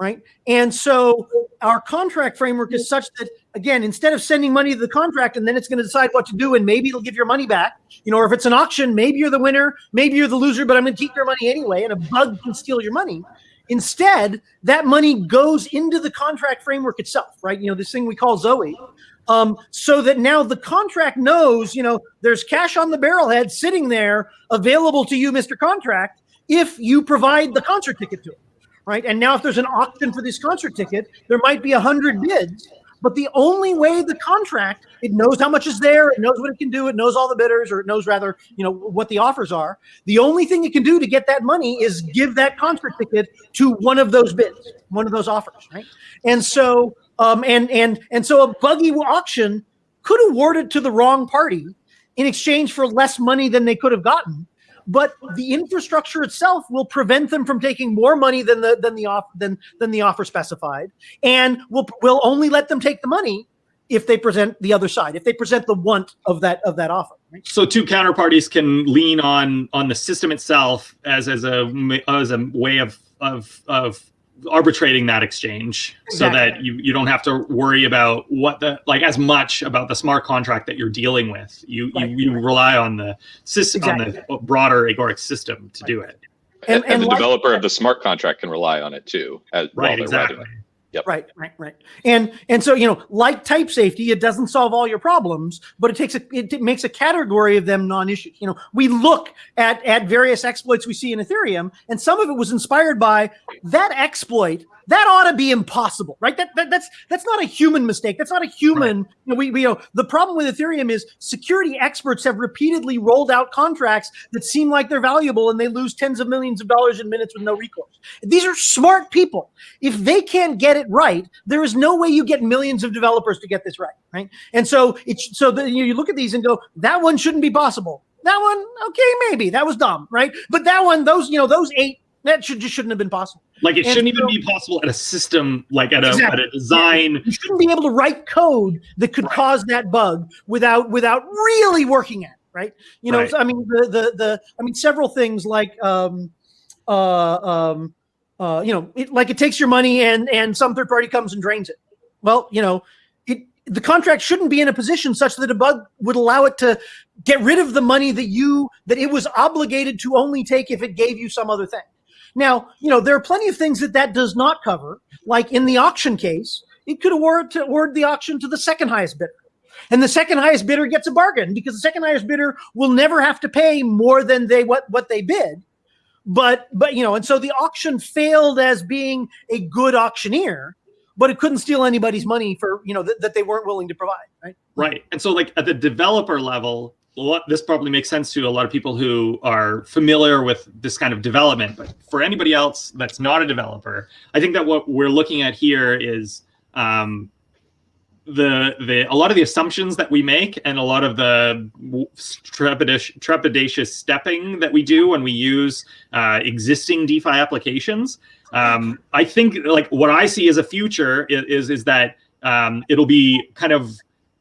right? And so our contract framework is such that, again, instead of sending money to the contract and then it's going to decide what to do and maybe it'll give your money back, you know, or if it's an auction, maybe you're the winner, maybe you're the loser, but I'm going to keep your money anyway, and a bug can steal your money. Instead, that money goes into the contract framework itself, right? You know, this thing we call Zoe. Um, so that now the contract knows, you know, there's cash on the barrelhead sitting there available to you, Mr. Contract, if you provide the concert ticket to it, right? And now if there's an auction for this concert ticket, there might be a hundred bids, but the only way the contract, it knows how much is there, it knows what it can do, it knows all the bidders, or it knows rather, you know, what the offers are. The only thing it can do to get that money is give that concert ticket to one of those bids, one of those offers, right? And so um, and and and so a buggy auction could award it to the wrong party in exchange for less money than they could have gotten. But the infrastructure itself will prevent them from taking more money than the than the off than than the offer specified, and will will only let them take the money if they present the other side, if they present the want of that of that offer. Right? so two counterparties can lean on on the system itself as as a as a way of of of arbitrating that exchange so that you, you don't have to worry about what the like as much about the smart contract that you're dealing with. You Right. you, you rely on the system on the broader agoric system to do it. And- And, and the like- developer of the smart contract can rely on it too. As, while Right, they're exactly. It. Right, right, right. And and so you know, like type safety, it doesn't solve all your problems, but it takes a it t- makes a category of them non-issue. You know, we look at at various exploits we see in Ethereum, and some of it was inspired by that exploit. That ought to be impossible, right? That, that that's that's not a human mistake. That's not a human. You know, we, we you know the problem with Ethereum is security experts have repeatedly rolled out contracts that seem like they're valuable, and they lose tens of millions of dollars in minutes with no recourse. These are smart people if they can't get it right, there is no way you get millions of developers to get this right, right? And so it's so that you, you look at these and go, that one shouldn't be possible. That one, okay, maybe that was dumb, right? But that one, those you know, those eight, that should just shouldn't have been possible. Like it And shouldn't even be possible at a system like at a Exactly. at a design. You shouldn't be able to write code that could cause that bug without without really working at it, right? You know, Right. so, I mean, the the the I mean, several things like um, uh, um, uh, you know, it, like it takes your money and and some third party comes and drains it. Well, you know, it the contract shouldn't be in a position such that a bug would allow it to get rid of the money that you that it was obligated to only take if it gave you some other thing. Now, you know, there are plenty of things that that does not cover. Like in the auction case, it could award to award the auction to the second highest bidder. And the second highest bidder gets a bargain because the second highest bidder will never have to pay more than they what what they bid. But but you know, and so the auction failed as being a good auctioneer, but it couldn't steal anybody's money for you know that, that they weren't willing to provide, right? Right. And so, like at the developer level, lot, this probably makes sense to a lot of people who are familiar with this kind of development. But for anybody else that's not a developer, I think that what we're looking at here is um, the the a lot of the assumptions that we make and a lot of the trepidatious, trepidatious stepping that we do when we use uh, existing DeFi applications. Um, I think like what I see as a future is is, is that um, it'll be kind of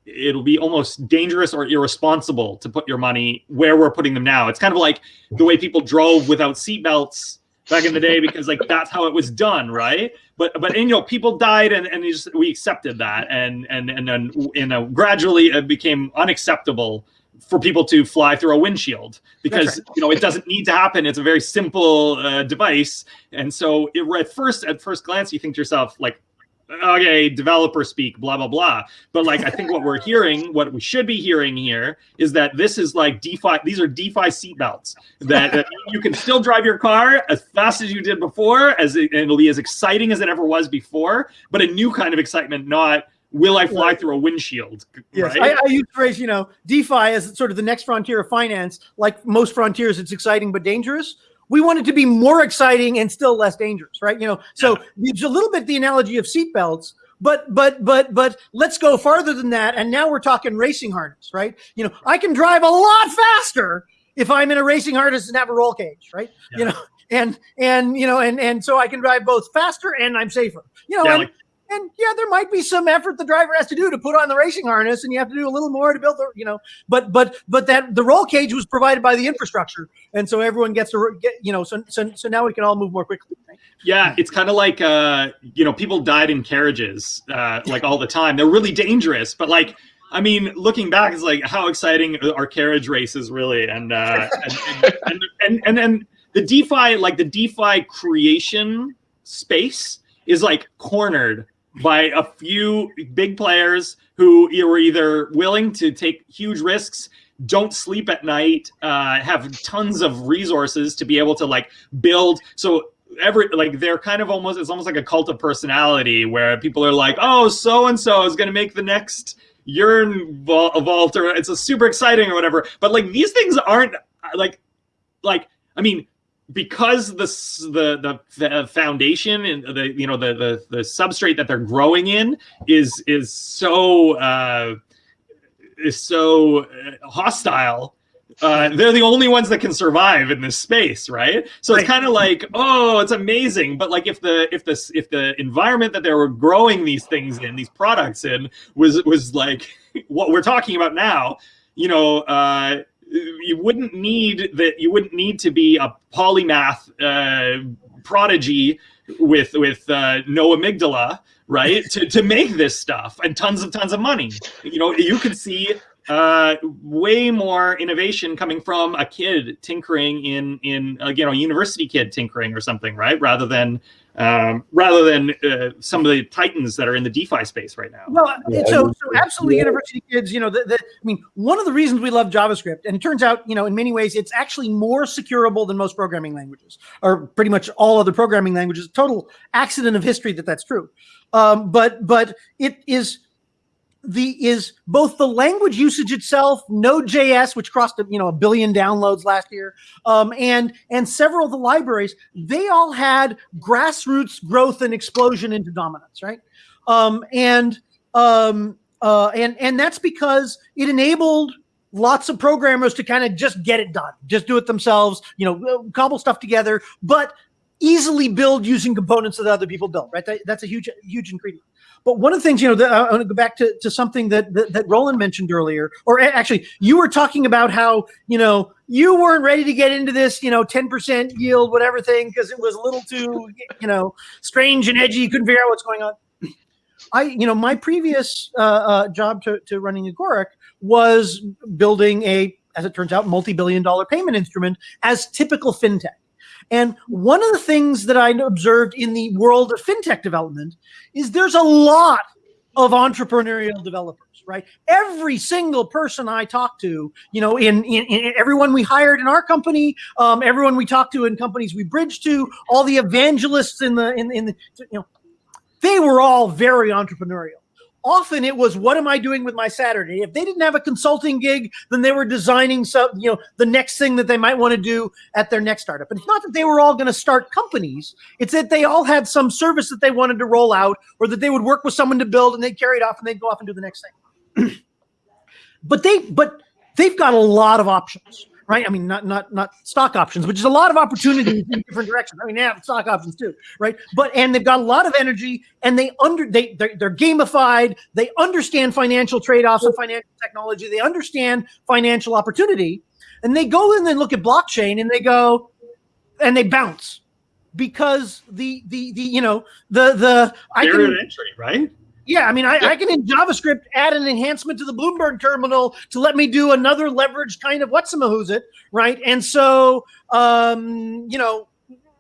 it'll be almost dangerous or irresponsible to put your money where we're putting them now. It's kind of like the way people drove without seatbelts back in the day because like (laughs) that's how it was done, right? But but and, you know people died and and just, we accepted that and and and then you know gradually it became unacceptable for people to fly through a windshield because you know it doesn't need to happen. It's a very simple uh, device, and so it, at first at first glance you think to yourself like okay, developer speak, blah blah blah. But like, I think what we're hearing, what we should be hearing here, is that this is like DeFi. These are DeFi seatbelts that, that you can still drive your car as fast as you did before, as it, and it'll be as exciting as it ever was before, but a new kind of excitement, not will I fly Right. through a windshield? Yes, right? I, I use the phrase, you know, DeFi as sort of the next frontier of finance. Like most frontiers, it's exciting but dangerous. We want it to be more exciting and still less dangerous, right? You know, so it's a little bit the analogy of seatbelts, but but but but let's go farther than that. And now we're talking racing harness, right? You know, I can drive a lot faster if I'm in a racing harness and have a roll cage, right? You know, and and you know, and and so I can drive both faster and I'm safer. You know, Yeah, and, like- and yeah, there might be some effort the driver has to do to put on the racing harness, and you have to do a little more to build the, you know. But but but that the roll cage was provided by the infrastructure, and so everyone gets to get, you know. So so so now we can all move more quickly. Right? Yeah, it's kind of like uh, you know, people died in carriages uh, like all the time. They're really dangerous, but like I mean, looking back, it's like how exciting are carriage races really, and uh, and, and, and, and and the DeFi like the DeFi creation space is like cornered by a few big players who were either willing to take huge risks don't sleep at night uh, have tons of resources to be able to like build. So every like they're kind of almost it's almost like a cult of personality where people are like oh so and so is going to make the next vault, vault or it's a super exciting or whatever. But like these things aren't uh, like like i mean because the the the, the foundation and the you know the, the the substrate that they're growing in is is so uh is so uh, hostile uh, they're the only ones that can survive in this space, right? So it's kind of like, oh, it's amazing, but like if the if this if the environment that they were growing these things in, these products in, was was like (laughs) what we're talking about now, you know, uh, you wouldn't need that. You wouldn't need to be a polymath uh, prodigy with with uh, no amygdala, right? to to make this stuff and tons of tons of money. You know, you could see uh, way more innovation coming from a kid tinkering in in uh, you know a university kid tinkering or something, right? Rather than um, rather than uh, some of the titans that are in the DeFi space right now. Well, Yeah, so, so absolutely, yeah. university kids. You know, the, the, I mean, one of the reasons we love JavaScript, and it turns out, you know, in many ways, it's actually more securable than most programming languages, or pretty much all other programming languages. Total accident of history that that's true. Um, but but it is the is both the language usage itself, Node.js, which crossed you know a billion downloads last year, um, and and several of the libraries, they all had grassroots growth and explosion into dominance, right? Um, and um, uh, and and that's because it enabled lots of programmers to kind of just get it done, just do it themselves, you know, cobble stuff together, but easily build using components that other people build, right? That, that's a huge huge ingredient. But one of the things, you know, that I want to go back to, to something that, that that Roland mentioned earlier, or actually, you were talking about how you know you weren't ready to get into this, you know, ten percent yield, whatever thing, because it was a little too, (laughs) you know, strange and edgy. You couldn't figure out what's going on. I, you know, my previous uh, uh, job to, to running Agoric was building a, as it turns out, multi-billion dollar payment instrument as typical fintech. And one of the things that I observed in the world of fintech development is there's a lot of entrepreneurial developers, right? Every single person I talk to, you know, in, in, in everyone we hired in our company, um, everyone we talked to in companies we bridged to, all the evangelists in the in, in the you know, they were all very entrepreneurial. Often it was, what am I doing with my Saturday? If they didn't have a consulting gig, then they were designing some, you know, the next thing that they might want to do at their next startup. And it's not that they were all going to start companies. It's that they all had some service that they wanted to roll out or that they would work with someone to build and they'd carry it off and they'd go off and do the next thing. (clears throat) but they, but they've got a lot of options right? I mean, not not not stock options, which is a lot of opportunities in different directions. I mean, they have stock options too, right? But and they've got a lot of energy, and they under they they're, they're gamified. They understand financial trade offs and financial technology. They understand financial opportunity, and they go in and look at blockchain, and they go, and they bounce because the the the you know the the I can entry, right? Yeah, I mean, I, I can in JavaScript add an enhancement to the Bloomberg terminal to let me do another leverage kind of what's who's it, right? And so, um, you know,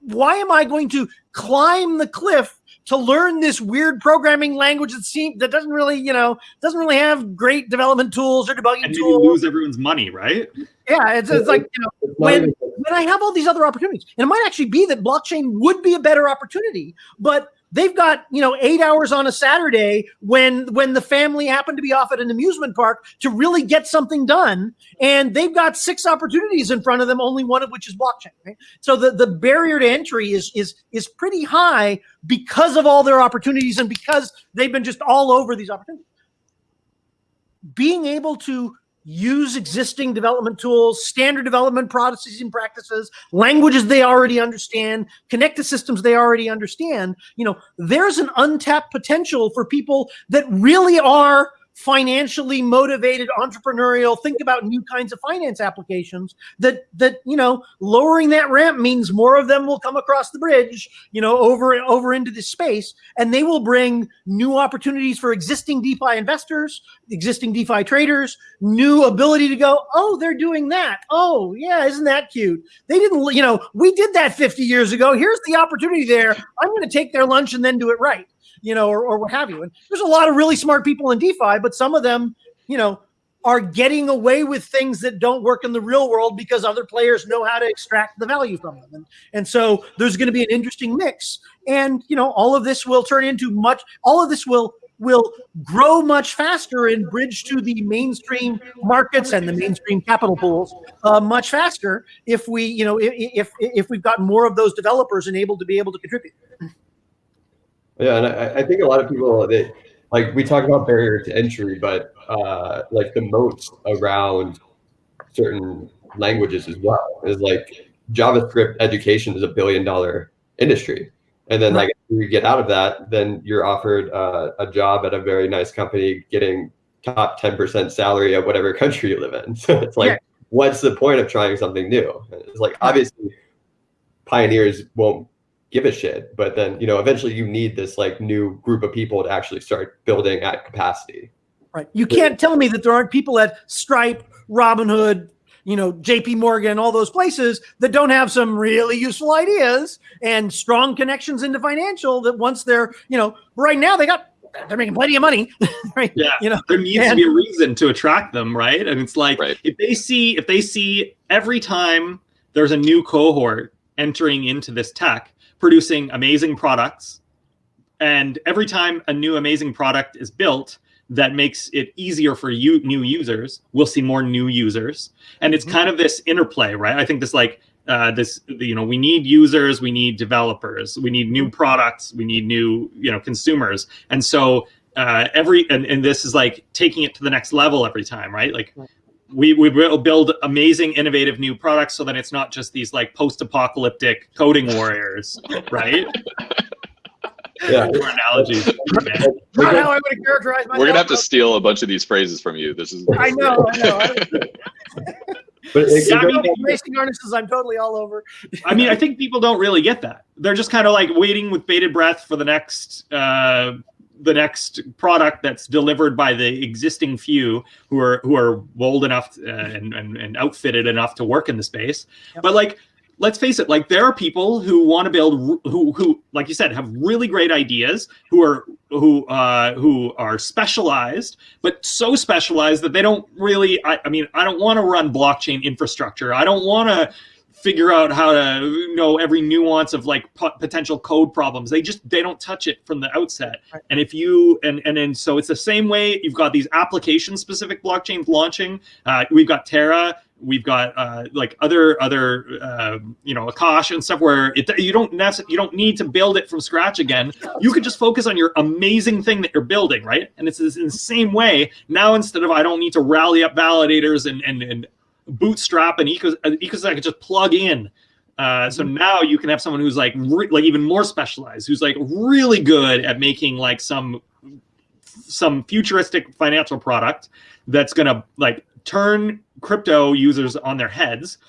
why am I going to climb the cliff to learn this weird programming language that seems that doesn't really, you know, doesn't really have great development tools or debugging And maybe tools? lose everyone's money, right? Yeah, it's, it's like you know, when when I have all these other opportunities, and it might actually be that blockchain would be a better opportunity, but they've got you know eight hours on a Saturday when when the family happened to be off at an amusement park to really get something done, and they've got six opportunities in front of them, only one of which is blockchain. Right? So the the barrier to entry is is is pretty high because of all their opportunities and because they've been just all over these opportunities. Being able to use existing development tools, standard development processes and practices, languages they already understand, connect to systems they already understand. You know, there's an untapped potential for people that really are financially motivated entrepreneurial think about new kinds of finance applications that that you know lowering that ramp means more of them will come across the bridge you know over over into this space and they will bring new opportunities for existing defi investors existing defi traders new ability to go oh they're doing that. Oh yeah isn't that cute? They didn't you know we did that 50 years ago. Here's the opportunity there. I'm going to take their lunch and then do it right you know or, or what have you. And there's a lot of really smart people in defi but some of them you know are getting away with things that don't work in the real world because other players know how to extract the value from them. And, and so there's going to be an interesting mix. And you know all of this will turn into much all of this will will grow much faster and bridge to the mainstream markets and the mainstream capital pools uh, much faster if we, you know, if, if if we've got more of those developers and able to be able to contribute. Yeah, and I, I think a lot of people they like we talk about barrier to entry, but uh, like the moats around certain languages as well is like JavaScript education is a billion dollar industry, and then like you get out of that, then you're offered uh, a job at a very nice company, getting top ten percent salary at whatever country you live in. (laughs) So it's like what's the point of trying something new? It's like obviously pioneers won't give a shit, but then you know eventually you need this like new group of people to actually start building at capacity. Right. You can't tell me that there aren't people at Stripe, Robinhood, you know, JP Morgan, all those places that don't have some really useful ideas and strong connections into financial that once they're, you know, right now they got they're making plenty of money. (laughs) right. Yeah. You know, there needs to be a reason to attract them, right? And it's like Right. if they see if they see every time there's a new cohort entering into this tech producing amazing products, and every time a new amazing product is built that makes it easier for you new users, we'll see more new users, and it's Mhm. kind of this interplay, right? I think this like. Uh, this you know we need users we need developers we need new products we need new you know consumers and so uh, every and, and this is like taking it to the next level every time right like Right. We, we will build amazing innovative new products so that it's not just these like post-apocalyptic coding warriors right (laughs) Yeah. Poor analogies not how I would have characterized myself. We're gonna have to steal a bunch of these phrases from you. This is. I know, I know. (laughs) But it, it Yeah, I mean, racing harnesses, I'm totally all over. I mean, I think people don't really get that. They're just kind of like waiting with bated breath for the next uh, the next product that's delivered by the existing few who are who are bold enough uh, and, and and outfitted enough to work in the space. Yep. But like, let's face it, like there are people who want to build who who like you said have really great ideas who are who uh who are specialized but so specialized that they don't really i, I mean i don't want to run blockchain infrastructure i don't want to figure out how to know every nuance of like po- potential code problems. They just they don't touch it from the outset. Right. and if you and and and so it's the same way you've got these application specific blockchains launching. Uh, we've got terra we've got uh, like other other uh, you know akash and stuff where it you don't necessarily you don't need to build it from scratch again. You could just focus on your amazing thing that you're building right? And it's this in the same way now instead of i don't need to rally up validators and and, and bootstrap and eco an ecosystem i could just plug in. Uh, so now you can have someone who's like like even more specialized who's like really good at making like some some futuristic financial product that's gonna like turn crypto users on their heads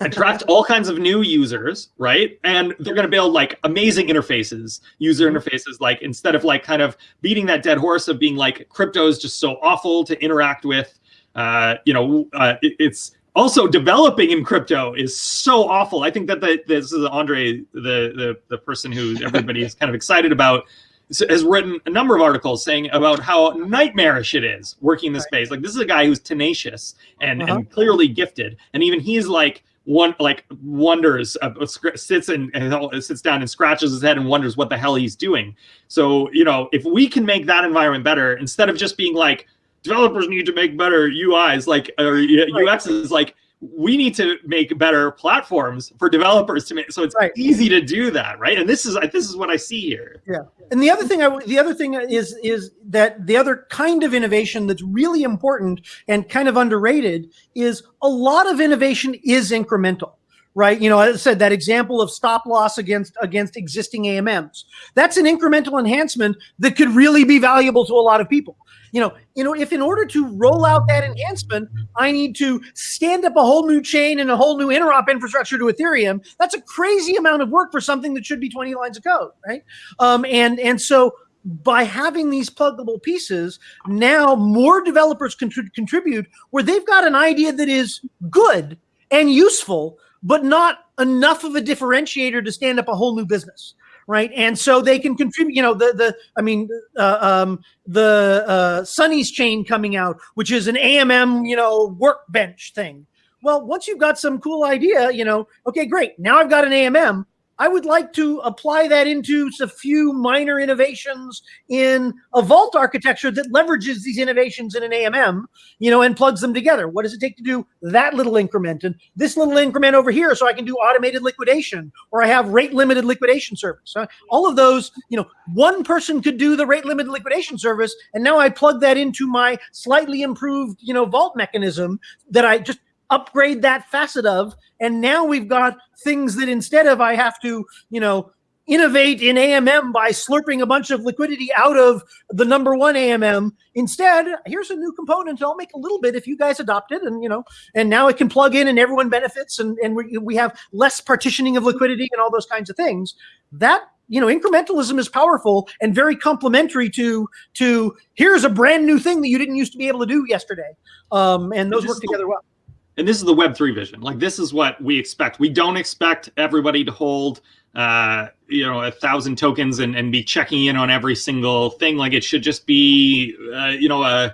attract (laughs) all kinds of new users right? And they're going to build like amazing interfaces user interfaces like instead of like kind of beating that dead horse of being like crypto is just so awful to interact with uh, you know uh, it- it's also developing in crypto is so awful i think that the, this is andre the, the the person who (laughs) everybody is kind of excited about has written a number of articles saying about how nightmarish it is working in this space. Like this is a guy who's tenacious and, Uh-huh. and clearly gifted, and even he's like one like wonders uh, uh, sits and, and sits down and scratches his head and wonders what the hell he's doing. So you know, if we can make that environment better instead of just being like developers need to make better UIs, like or UXs, like we need to make better platforms for developers to make so it's Right. easy to do that, right? And this is this is what I see here. Yeah, and the other thing, I, the other thing is is that the other kind of innovation that's really important and kind of underrated is a lot of innovation is incremental, right? You know, as I said, that example of stop loss against against existing AMMs, that's an incremental enhancement that could really be valuable to a lot of people. You know, you know, if in order to roll out that enhancement, I need to stand up a whole new chain and a whole new interop infrastructure to Ethereum, that's a crazy amount of work for something that should be 20 lines of code, right? Um, and and so by having these pluggable pieces, now more developers can contri- contribute where they've got an idea that is good and useful, but not enough of a differentiator to stand up a whole new business. Right, and so they can contribute. You know, the the I mean, uh, um, the uh, Sunny's chain coming out, which is an AMM, you know, workbench thing. Well, once you've got some cool idea, you know, okay, great. Now I've got an AMM. I would like to apply that into a few minor innovations in a vault architecture that leverages these innovations in an AMM, you know, and plugs them together. What does it take to do that little increment and this little increment over here so I can do automated liquidation or I have rate limited liquidation service? All of those, you know, one person could do the rate limited liquidation service and now I plug that into my slightly improved, you know, vault mechanism that I just upgrade that facet of and now we've got things that instead of i have to you know innovate in AMM by slurping a bunch of liquidity out of the number one AMM. Instead, here's a new component. I'll make a little bit if you guys adopt it, and you know, and now it can plug in and everyone benefits, and and we, we have less partitioning of liquidity and all those kinds of things. That you know, incrementalism is powerful and very complementary to to here's a brand new thing that you didn't used to be able to do yesterday, um, and those work together well. And this is the Web three vision. Like this is what we expect. We don't expect everybody to hold uh, you know, a thousand tokens and, and be checking in on every single thing. Like it should just be, uh, you know, uh,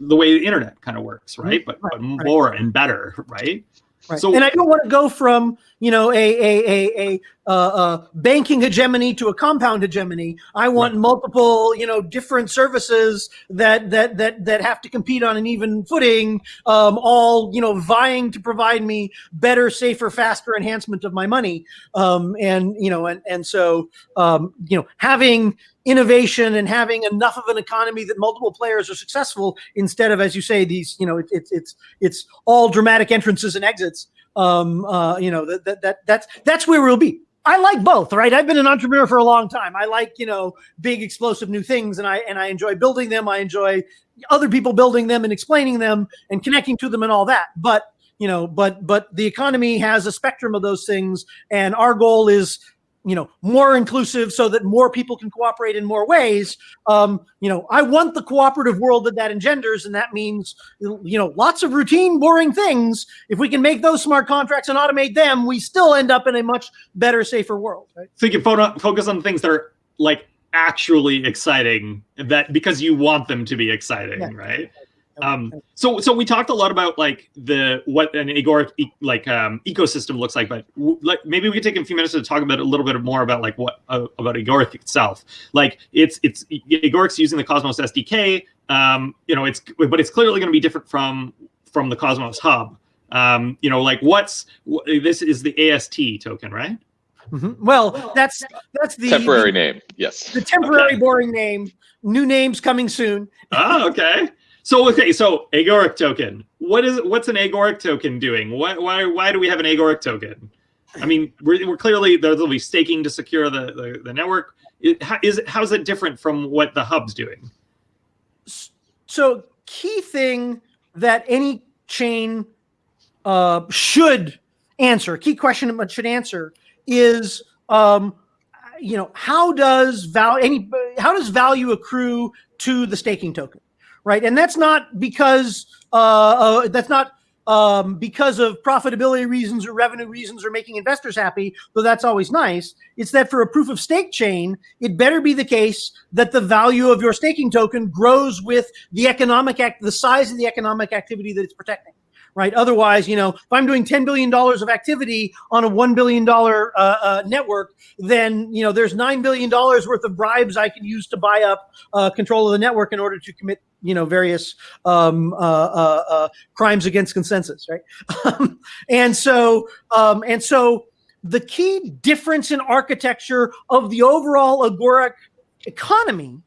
the way the internet kind of works, right? But, right, but more right. and better, right? Right. So, and I don't want to go from you know a a a, a uh, uh, banking hegemony to a compound hegemony. I want right. multiple you know different services that that that that have to compete on an even footing, um, all you know vying to provide me better, safer, faster enhancement of my money. Um, and you know and and so um, you know having innovation and having enough of an economy that multiple players are successful instead of as you say these you know it, it's it's it's all dramatic entrances and exits um uh you know that, that that that's that's where we'll be I like both, right? I've been an entrepreneur for a long time. I like, you know, big explosive new things and I and I enjoy building them. I enjoy other people building them and explaining them and connecting to them and all that. But, you know, but but the economy has a spectrum of those things and our goal is you know more inclusive so that more people can cooperate in more ways um, you know i want the cooperative world that that engenders and that means you know lots of routine boring things if we can make those smart contracts and automate them we still end up in a much better safer world right? so you can focus on things that are like actually exciting that because you want them to be exciting yeah. right um, so so we talked a lot about like the what an agoric e like um, ecosystem looks like, but like maybe we could take a few minutes to talk about a little bit more about like what uh, about agoric itself. Like it's it's agoric's using the Cosmos SDK. Um, you know, it's but it's clearly going to be different from from the Cosmos Hub. Um, you know, like what's this is the AST token, right? Mm -hmm. Well, that's that's the temporary the, name. Yes, the temporary okay. boring name. New names coming soon. oh, okay. So okay, so agoric token. What is what's an agoric token doing? Why why why do we have an agoric token? I mean, we're, we're clearly there'll be staking to secure the the, the network. It, how, is it, how's it different from what the hub's doing? So key thing that any chain uh, should answer, key question it should answer is, um, you know, how does value any how does value accrue to the staking token? Right? And that's not because uh, uh, that's not um, because of profitability reasons or revenue reasons or making investors happy, though that's always nice. It's that for a proof of stake chain, it better be the case that the value of your staking token grows with the economic act, the size of the economic activity that it's protecting right? Otherwise, you know, if I'm doing $10 billion of activity on a $1 billion uh, uh, network, then, you know, there's $9 billion worth of bribes I can use to buy up uh, control of the network in order to commit, you know, various um, uh, uh, uh, crimes against consensus, right? (laughs) and so, um, and so the key difference in architecture of the overall agoric economy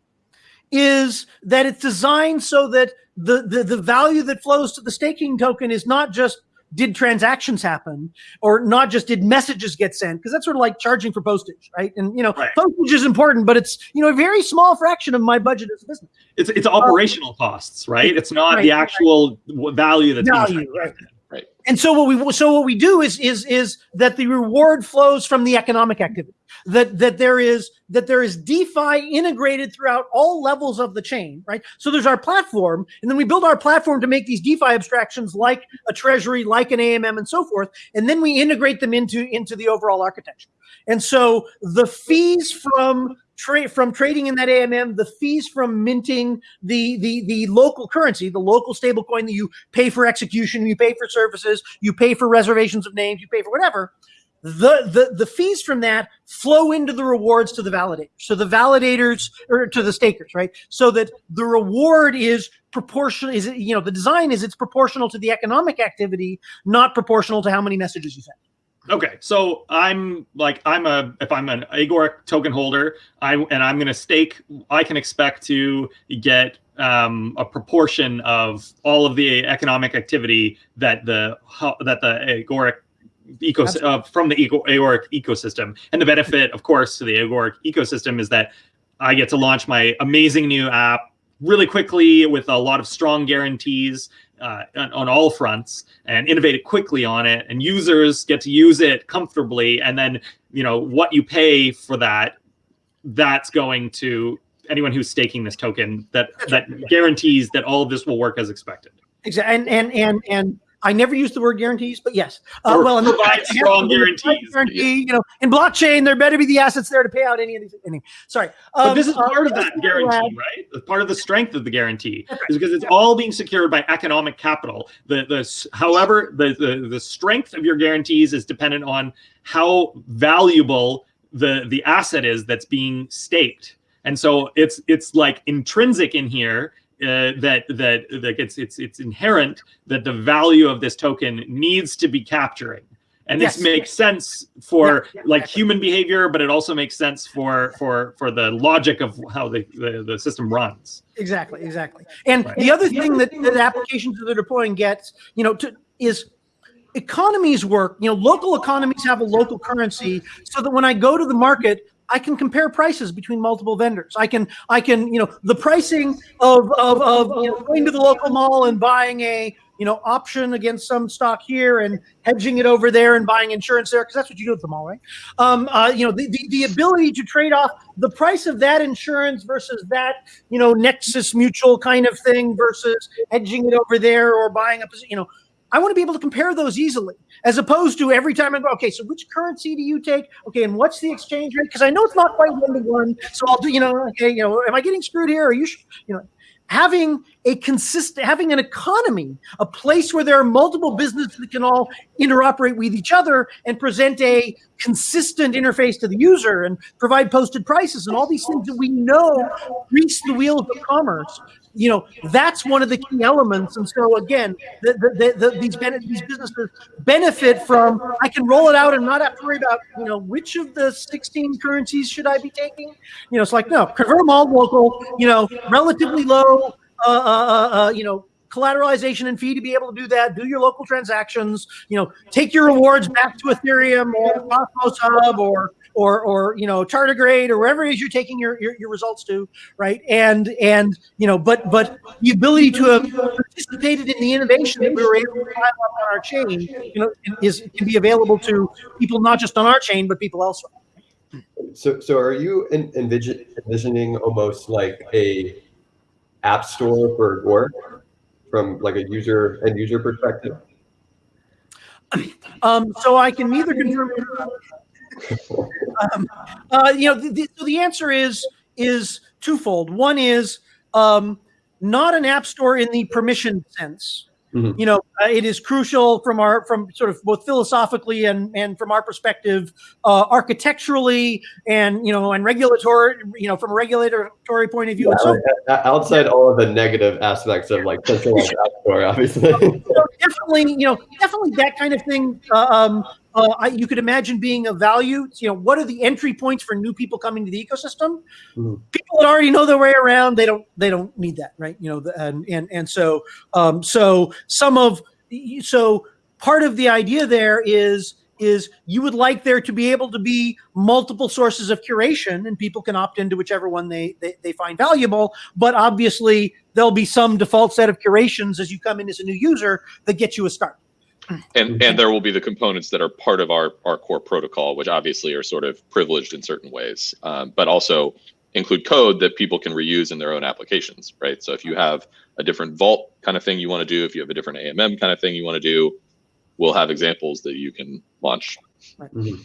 is that it's designed so that the, the, the value that flows to the staking token is not just did transactions happen or not just did messages get sent because that's sort of like charging for postage right and you know right. postage is important but it's you know a very small fraction of my budget as a business it's it's operational um, costs right it's not right, the actual right. value that's value, right. Right and so what we so what we do is is is that the reward flows from the economic activity that that there is that there is DeFi integrated throughout all levels of the chain, right? So there's our platform, and then we build our platform to make these DeFi abstractions like a treasury, like an AMM, and so forth, and then we integrate them into into the overall architecture. And so the fees from trade from trading in that AMM, the fees from minting the the the local currency, the local stable coin that you pay for execution, you pay for services, you pay for reservations of names, you pay for whatever the, the, the fees from that flow into the rewards to the validators. So the validators or to the stakers, right? So that the reward is proportional, is, you know, the design is it's proportional to the economic activity, not proportional to how many messages you send. Okay, so I'm like I'm a if I'm an Agoric token holder, I and I'm going to stake. I can expect to get um, a proportion of all of the economic activity that the that the Agoric ecosystem uh, from the eco- Agoric ecosystem. And the benefit, of course, to the Agoric ecosystem is that I get to launch my amazing new app really quickly with a lot of strong guarantees uh, on, on all fronts and innovate it quickly on it. And users get to use it comfortably. And then, you know, what you pay for that, that's going to anyone who's staking this token that that guarantees that all of this will work as expected. Exactly. And, and, and, and I never use the word guarantees, but yes. Uh, well, and provide strong guarantees. Guarantee, you know, in blockchain, there better be the assets there to pay out any of these. Any, sorry. But Um, this is uh, part of that guarantee, add- right? Part of the strength of the guarantee is because it's all being secured by economic capital. The the however the, the the strength of your guarantees is dependent on how valuable the the asset is that's being staked. And so it's it's like intrinsic in here uh, that that that it's it's it's inherent that the value of this token needs to be capturing. And this Yes. makes sense for Yeah, yeah, like exactly. human behavior, but it also makes sense for for for the logic of how the the, the system runs. Exactly, exactly. And Right. the other thing that, that applications that are deploying gets, you know, to, is economies work. You know, local economies have a local currency, so that when I go to the market, I can compare prices between multiple vendors. I can, I can, you know, the pricing of of, of you know, going to the local mall and buying a you know option against some stock here and hedging it over there and buying insurance there because that's what you do at the mall, right? Um, uh, you know, the, the the ability to trade off the price of that insurance versus that you know Nexus Mutual kind of thing versus hedging it over there or buying a you know. I want to be able to compare those easily, as opposed to every time I go, okay, so which currency do you take? Okay, and what's the exchange rate? Because I know it's not quite one to one. So I'll do, you know, okay, you know, am I getting screwed here? Are you, you know, having a consistent, having an economy, a place where there are multiple businesses that can all interoperate with each other and present a consistent interface to the user and provide posted prices and all these things that we know grease the wheels of commerce you know that's one of the key elements. And so again the, the, the, the, these these businesses benefit from i can roll it out and not have to worry about you know which of the 16 currencies should i be taking? You know it's like no convert them all local you know relatively low uh, uh, uh, uh, you know collateralization and fee to be able to do that. Do your local transactions you know take your rewards back to ethereum or cosmos hub or or or you know tardigrade or wherever it is you're taking your, your your results to right and and you know but but the ability to have participated in the innovation that we were able to up on our chain you know is can be available to people not just on our chain but people elsewhere So, so are you en- envision, envisioning almost like a app store for Agoric from like a user and user perspective? Um, so I can neither confirm. Um, uh, you know, the, the, so the answer is is twofold. One is um, not an app store in the permission sense. Mhm. You know, uh, it is crucial from our from sort of both philosophically and and from our perspective, uh, architecturally and you know and regulatory, you know, from a regulatory point of view. and so Yeah, outside all of the negative aspects of like (laughs) centralized app store, obviously. So definitely, you know, definitely that kind of thing. Uh, um, uh, I, you could imagine being of value. You know, what are the entry points for new people coming to the ecosystem? Mhm. People that already know their way around, they don't, they don't need that, right? You know, the, and and and so, um, so some of, so part of the idea there is is you would like there to be able to be multiple sources of curation and people can opt into whichever one they, they, they find valuable but obviously there'll be some default set of curations as you come in as a new user that get you a start And and there will be the components that are part of our our core protocol, which obviously are sort of privileged in certain ways, um, but also include code that people can reuse in their own applications, right? So if you have a different vault kind of thing you want to do, if you have a different AMM kind of thing you want to do, we'll have examples that you can launch.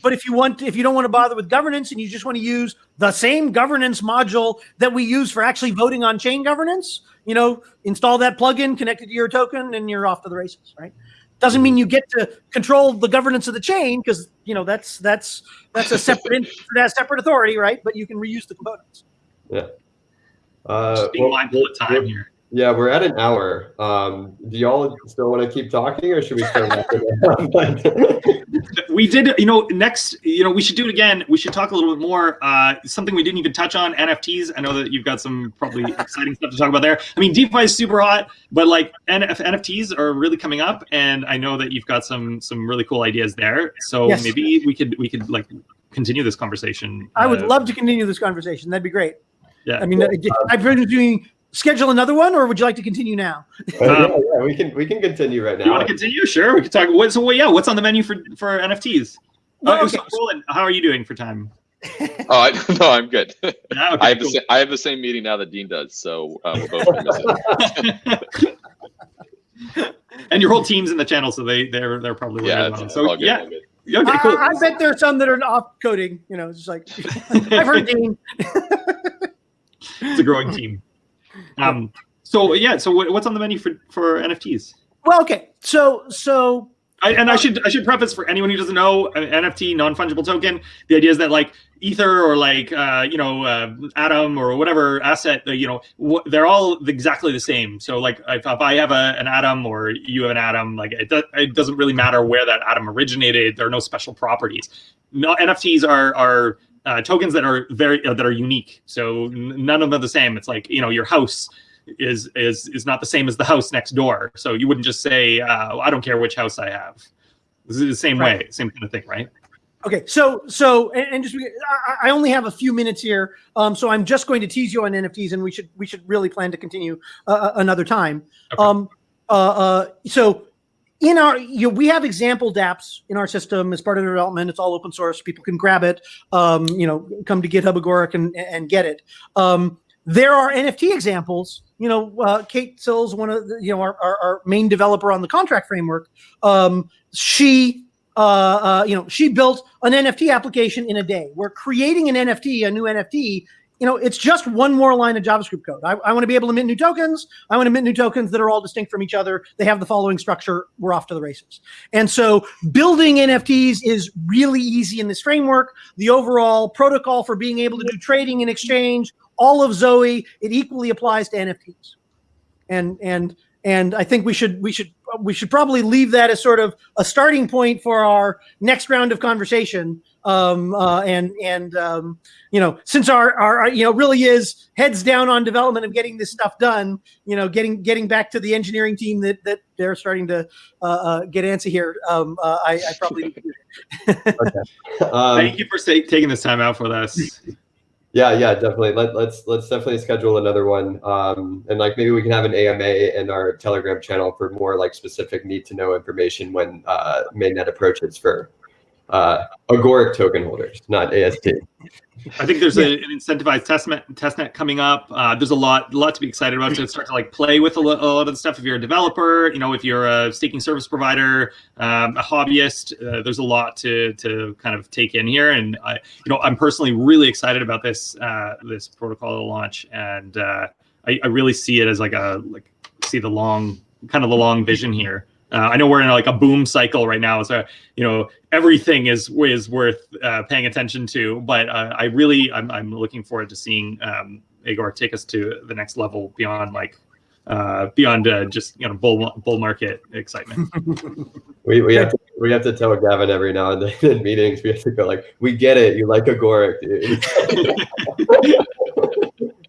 But if you want, if you don't want to bother with governance and you just want to use the same governance module that we use for actually voting on chain governance, you know, install that plugin, connect it to your token, and you're off to the races, right? Doesn't mean you get to control the governance of the chain because you know that's that's that's a separate (laughs) that's separate authority, right? But you can reuse the components. Yeah. Uh, Just being well, mindful of time here. Yeah, we're at an hour. Um, do y'all still want to keep talking, or should we start wrapping it up? we did you know next you know we should do it again we should talk a little bit more uh something we didn't even touch on nfts i know that you've got some probably (laughs) exciting stuff to talk about there i mean defi is super hot but like NF- nfts are really coming up and i know that you've got some some really cool ideas there so Yes. maybe we could we could like continue this conversation I would uh, love to continue this conversation. That'd be great. yeah I mean, uh, I've been doing schedule another one, or would you like to continue now? Uh, yeah, yeah, we can we can continue right you now. want to continue sure we can talk what so what yeah what's on the menu for for nfts Well, uh, okay. so Roland, how are you doing for time (laughs) Oh, I, (laughs) no, I'm good. yeah, (laughs) okay, I have the cool. same, I have the same meeting now that Dean does, so uh, we're both gonna it. and your whole team's in the channel, so they they're they're probably Yeah, it's, it's So all good. yeah, all good. yeah, okay, I, cool. I bet there are some that are off coding. You know, it's just like I've heard Dean. it's a growing team. Um, so yeah, so what's on the menu for for NFTs? Well, okay, so so I, and I should I should preface for anyone who doesn't know NFT non fungible token. The idea is that like Ether or like uh, you know uh, Atom or whatever asset, uh, you know, they're all exactly the same. So like if, if I have a, an Atom or you have an Atom, like it, do, it doesn't really matter where that Atom originated. There are no special properties. No, NFTs are are uh, tokens that are very uh, that are unique. So none of them are the same. It's like you know your house is is is not the same as the house next door. So you wouldn't just say uh, I don't care which house I have. This is the same Right. way, same kind of thing, right? Okay, so so and, and just I, I only have a few minutes here, um, so I'm just going to tease you on NFTs, and we should we should really plan to continue uh, another time. Okay. Um, uh, uh, so in our you know, we have example DApps in our system as part of the development. It's all open source; people can grab it. Um, you know, come to GitHub Agoric and and get it. Um, there are NFT examples. You know, uh, Kate Sills, one of the, you know our, our, our main developer on the contract framework. Um, she uh, uh, you know, she built an NFT application in a day. We're creating an NFT, a new NFT. You know, it's just one more line of JavaScript code. I, I want to be able to mint new tokens. I want to mint new tokens that are all distinct from each other. They have the following structure. We're off to the races. And so building NFTs is really easy in this framework. The overall protocol for being able to do trading and exchange, all of Zoe, it equally applies to NFTs. And and and I think we should we should we should probably leave that as sort of a starting point for our next round of conversation. Um, uh, and and um, you know, since our, our you know really is heads down on development of getting this stuff done. You know, getting getting back to the engineering team that that they're starting to uh, uh, get antsy here. Um, uh, I, I probably need to do that. Um, Thank you for sa- taking this time out for us. Yeah, yeah, definitely. Let, let's let's definitely schedule another one. Um, and like maybe we can have an AMA in our Telegram channel for more like specific need to know information when uh, mainnet approaches for uh, Agoric token holders, not AST. I think there's a, an incentivized testnet testnet coming up. Uh, there's a lot lot to be excited about to (laughs) start to like play with a, lo- a lot of the stuff. If you're a developer, you know, if you're a staking service provider, um, a hobbyist, uh, there's a lot to to kind of take in here. And I, you know, I'm personally really excited about this uh, this protocol launch, and uh, I, I really see it as like a like see the long kind of the long vision here. Uh, I know we're in like a boom cycle right now, so you know everything is is worth uh, paying attention to. But uh, I really I'm I'm looking forward to seeing um, Agor take us to the next level beyond like uh, beyond uh, just you know bull bull market excitement. (laughs) We, we have to we have to tell Gavin every now and then in meetings. We have to go like, we get it. You like Agoric, (laughs)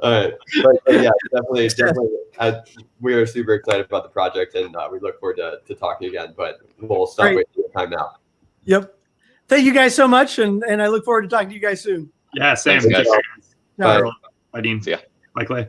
dude. All right, but, but yeah, definitely, definitely. Uh, we are super excited about the project, and uh, we look forward to, to talking again. But we'll stop Great. wasting your time now. Yep. Thank you guys so much, and and I look forward to talking to you guys soon. yeah, same. Thanks, guys. All right. Bye. Bye, Dean. See ya. Bye, Clay.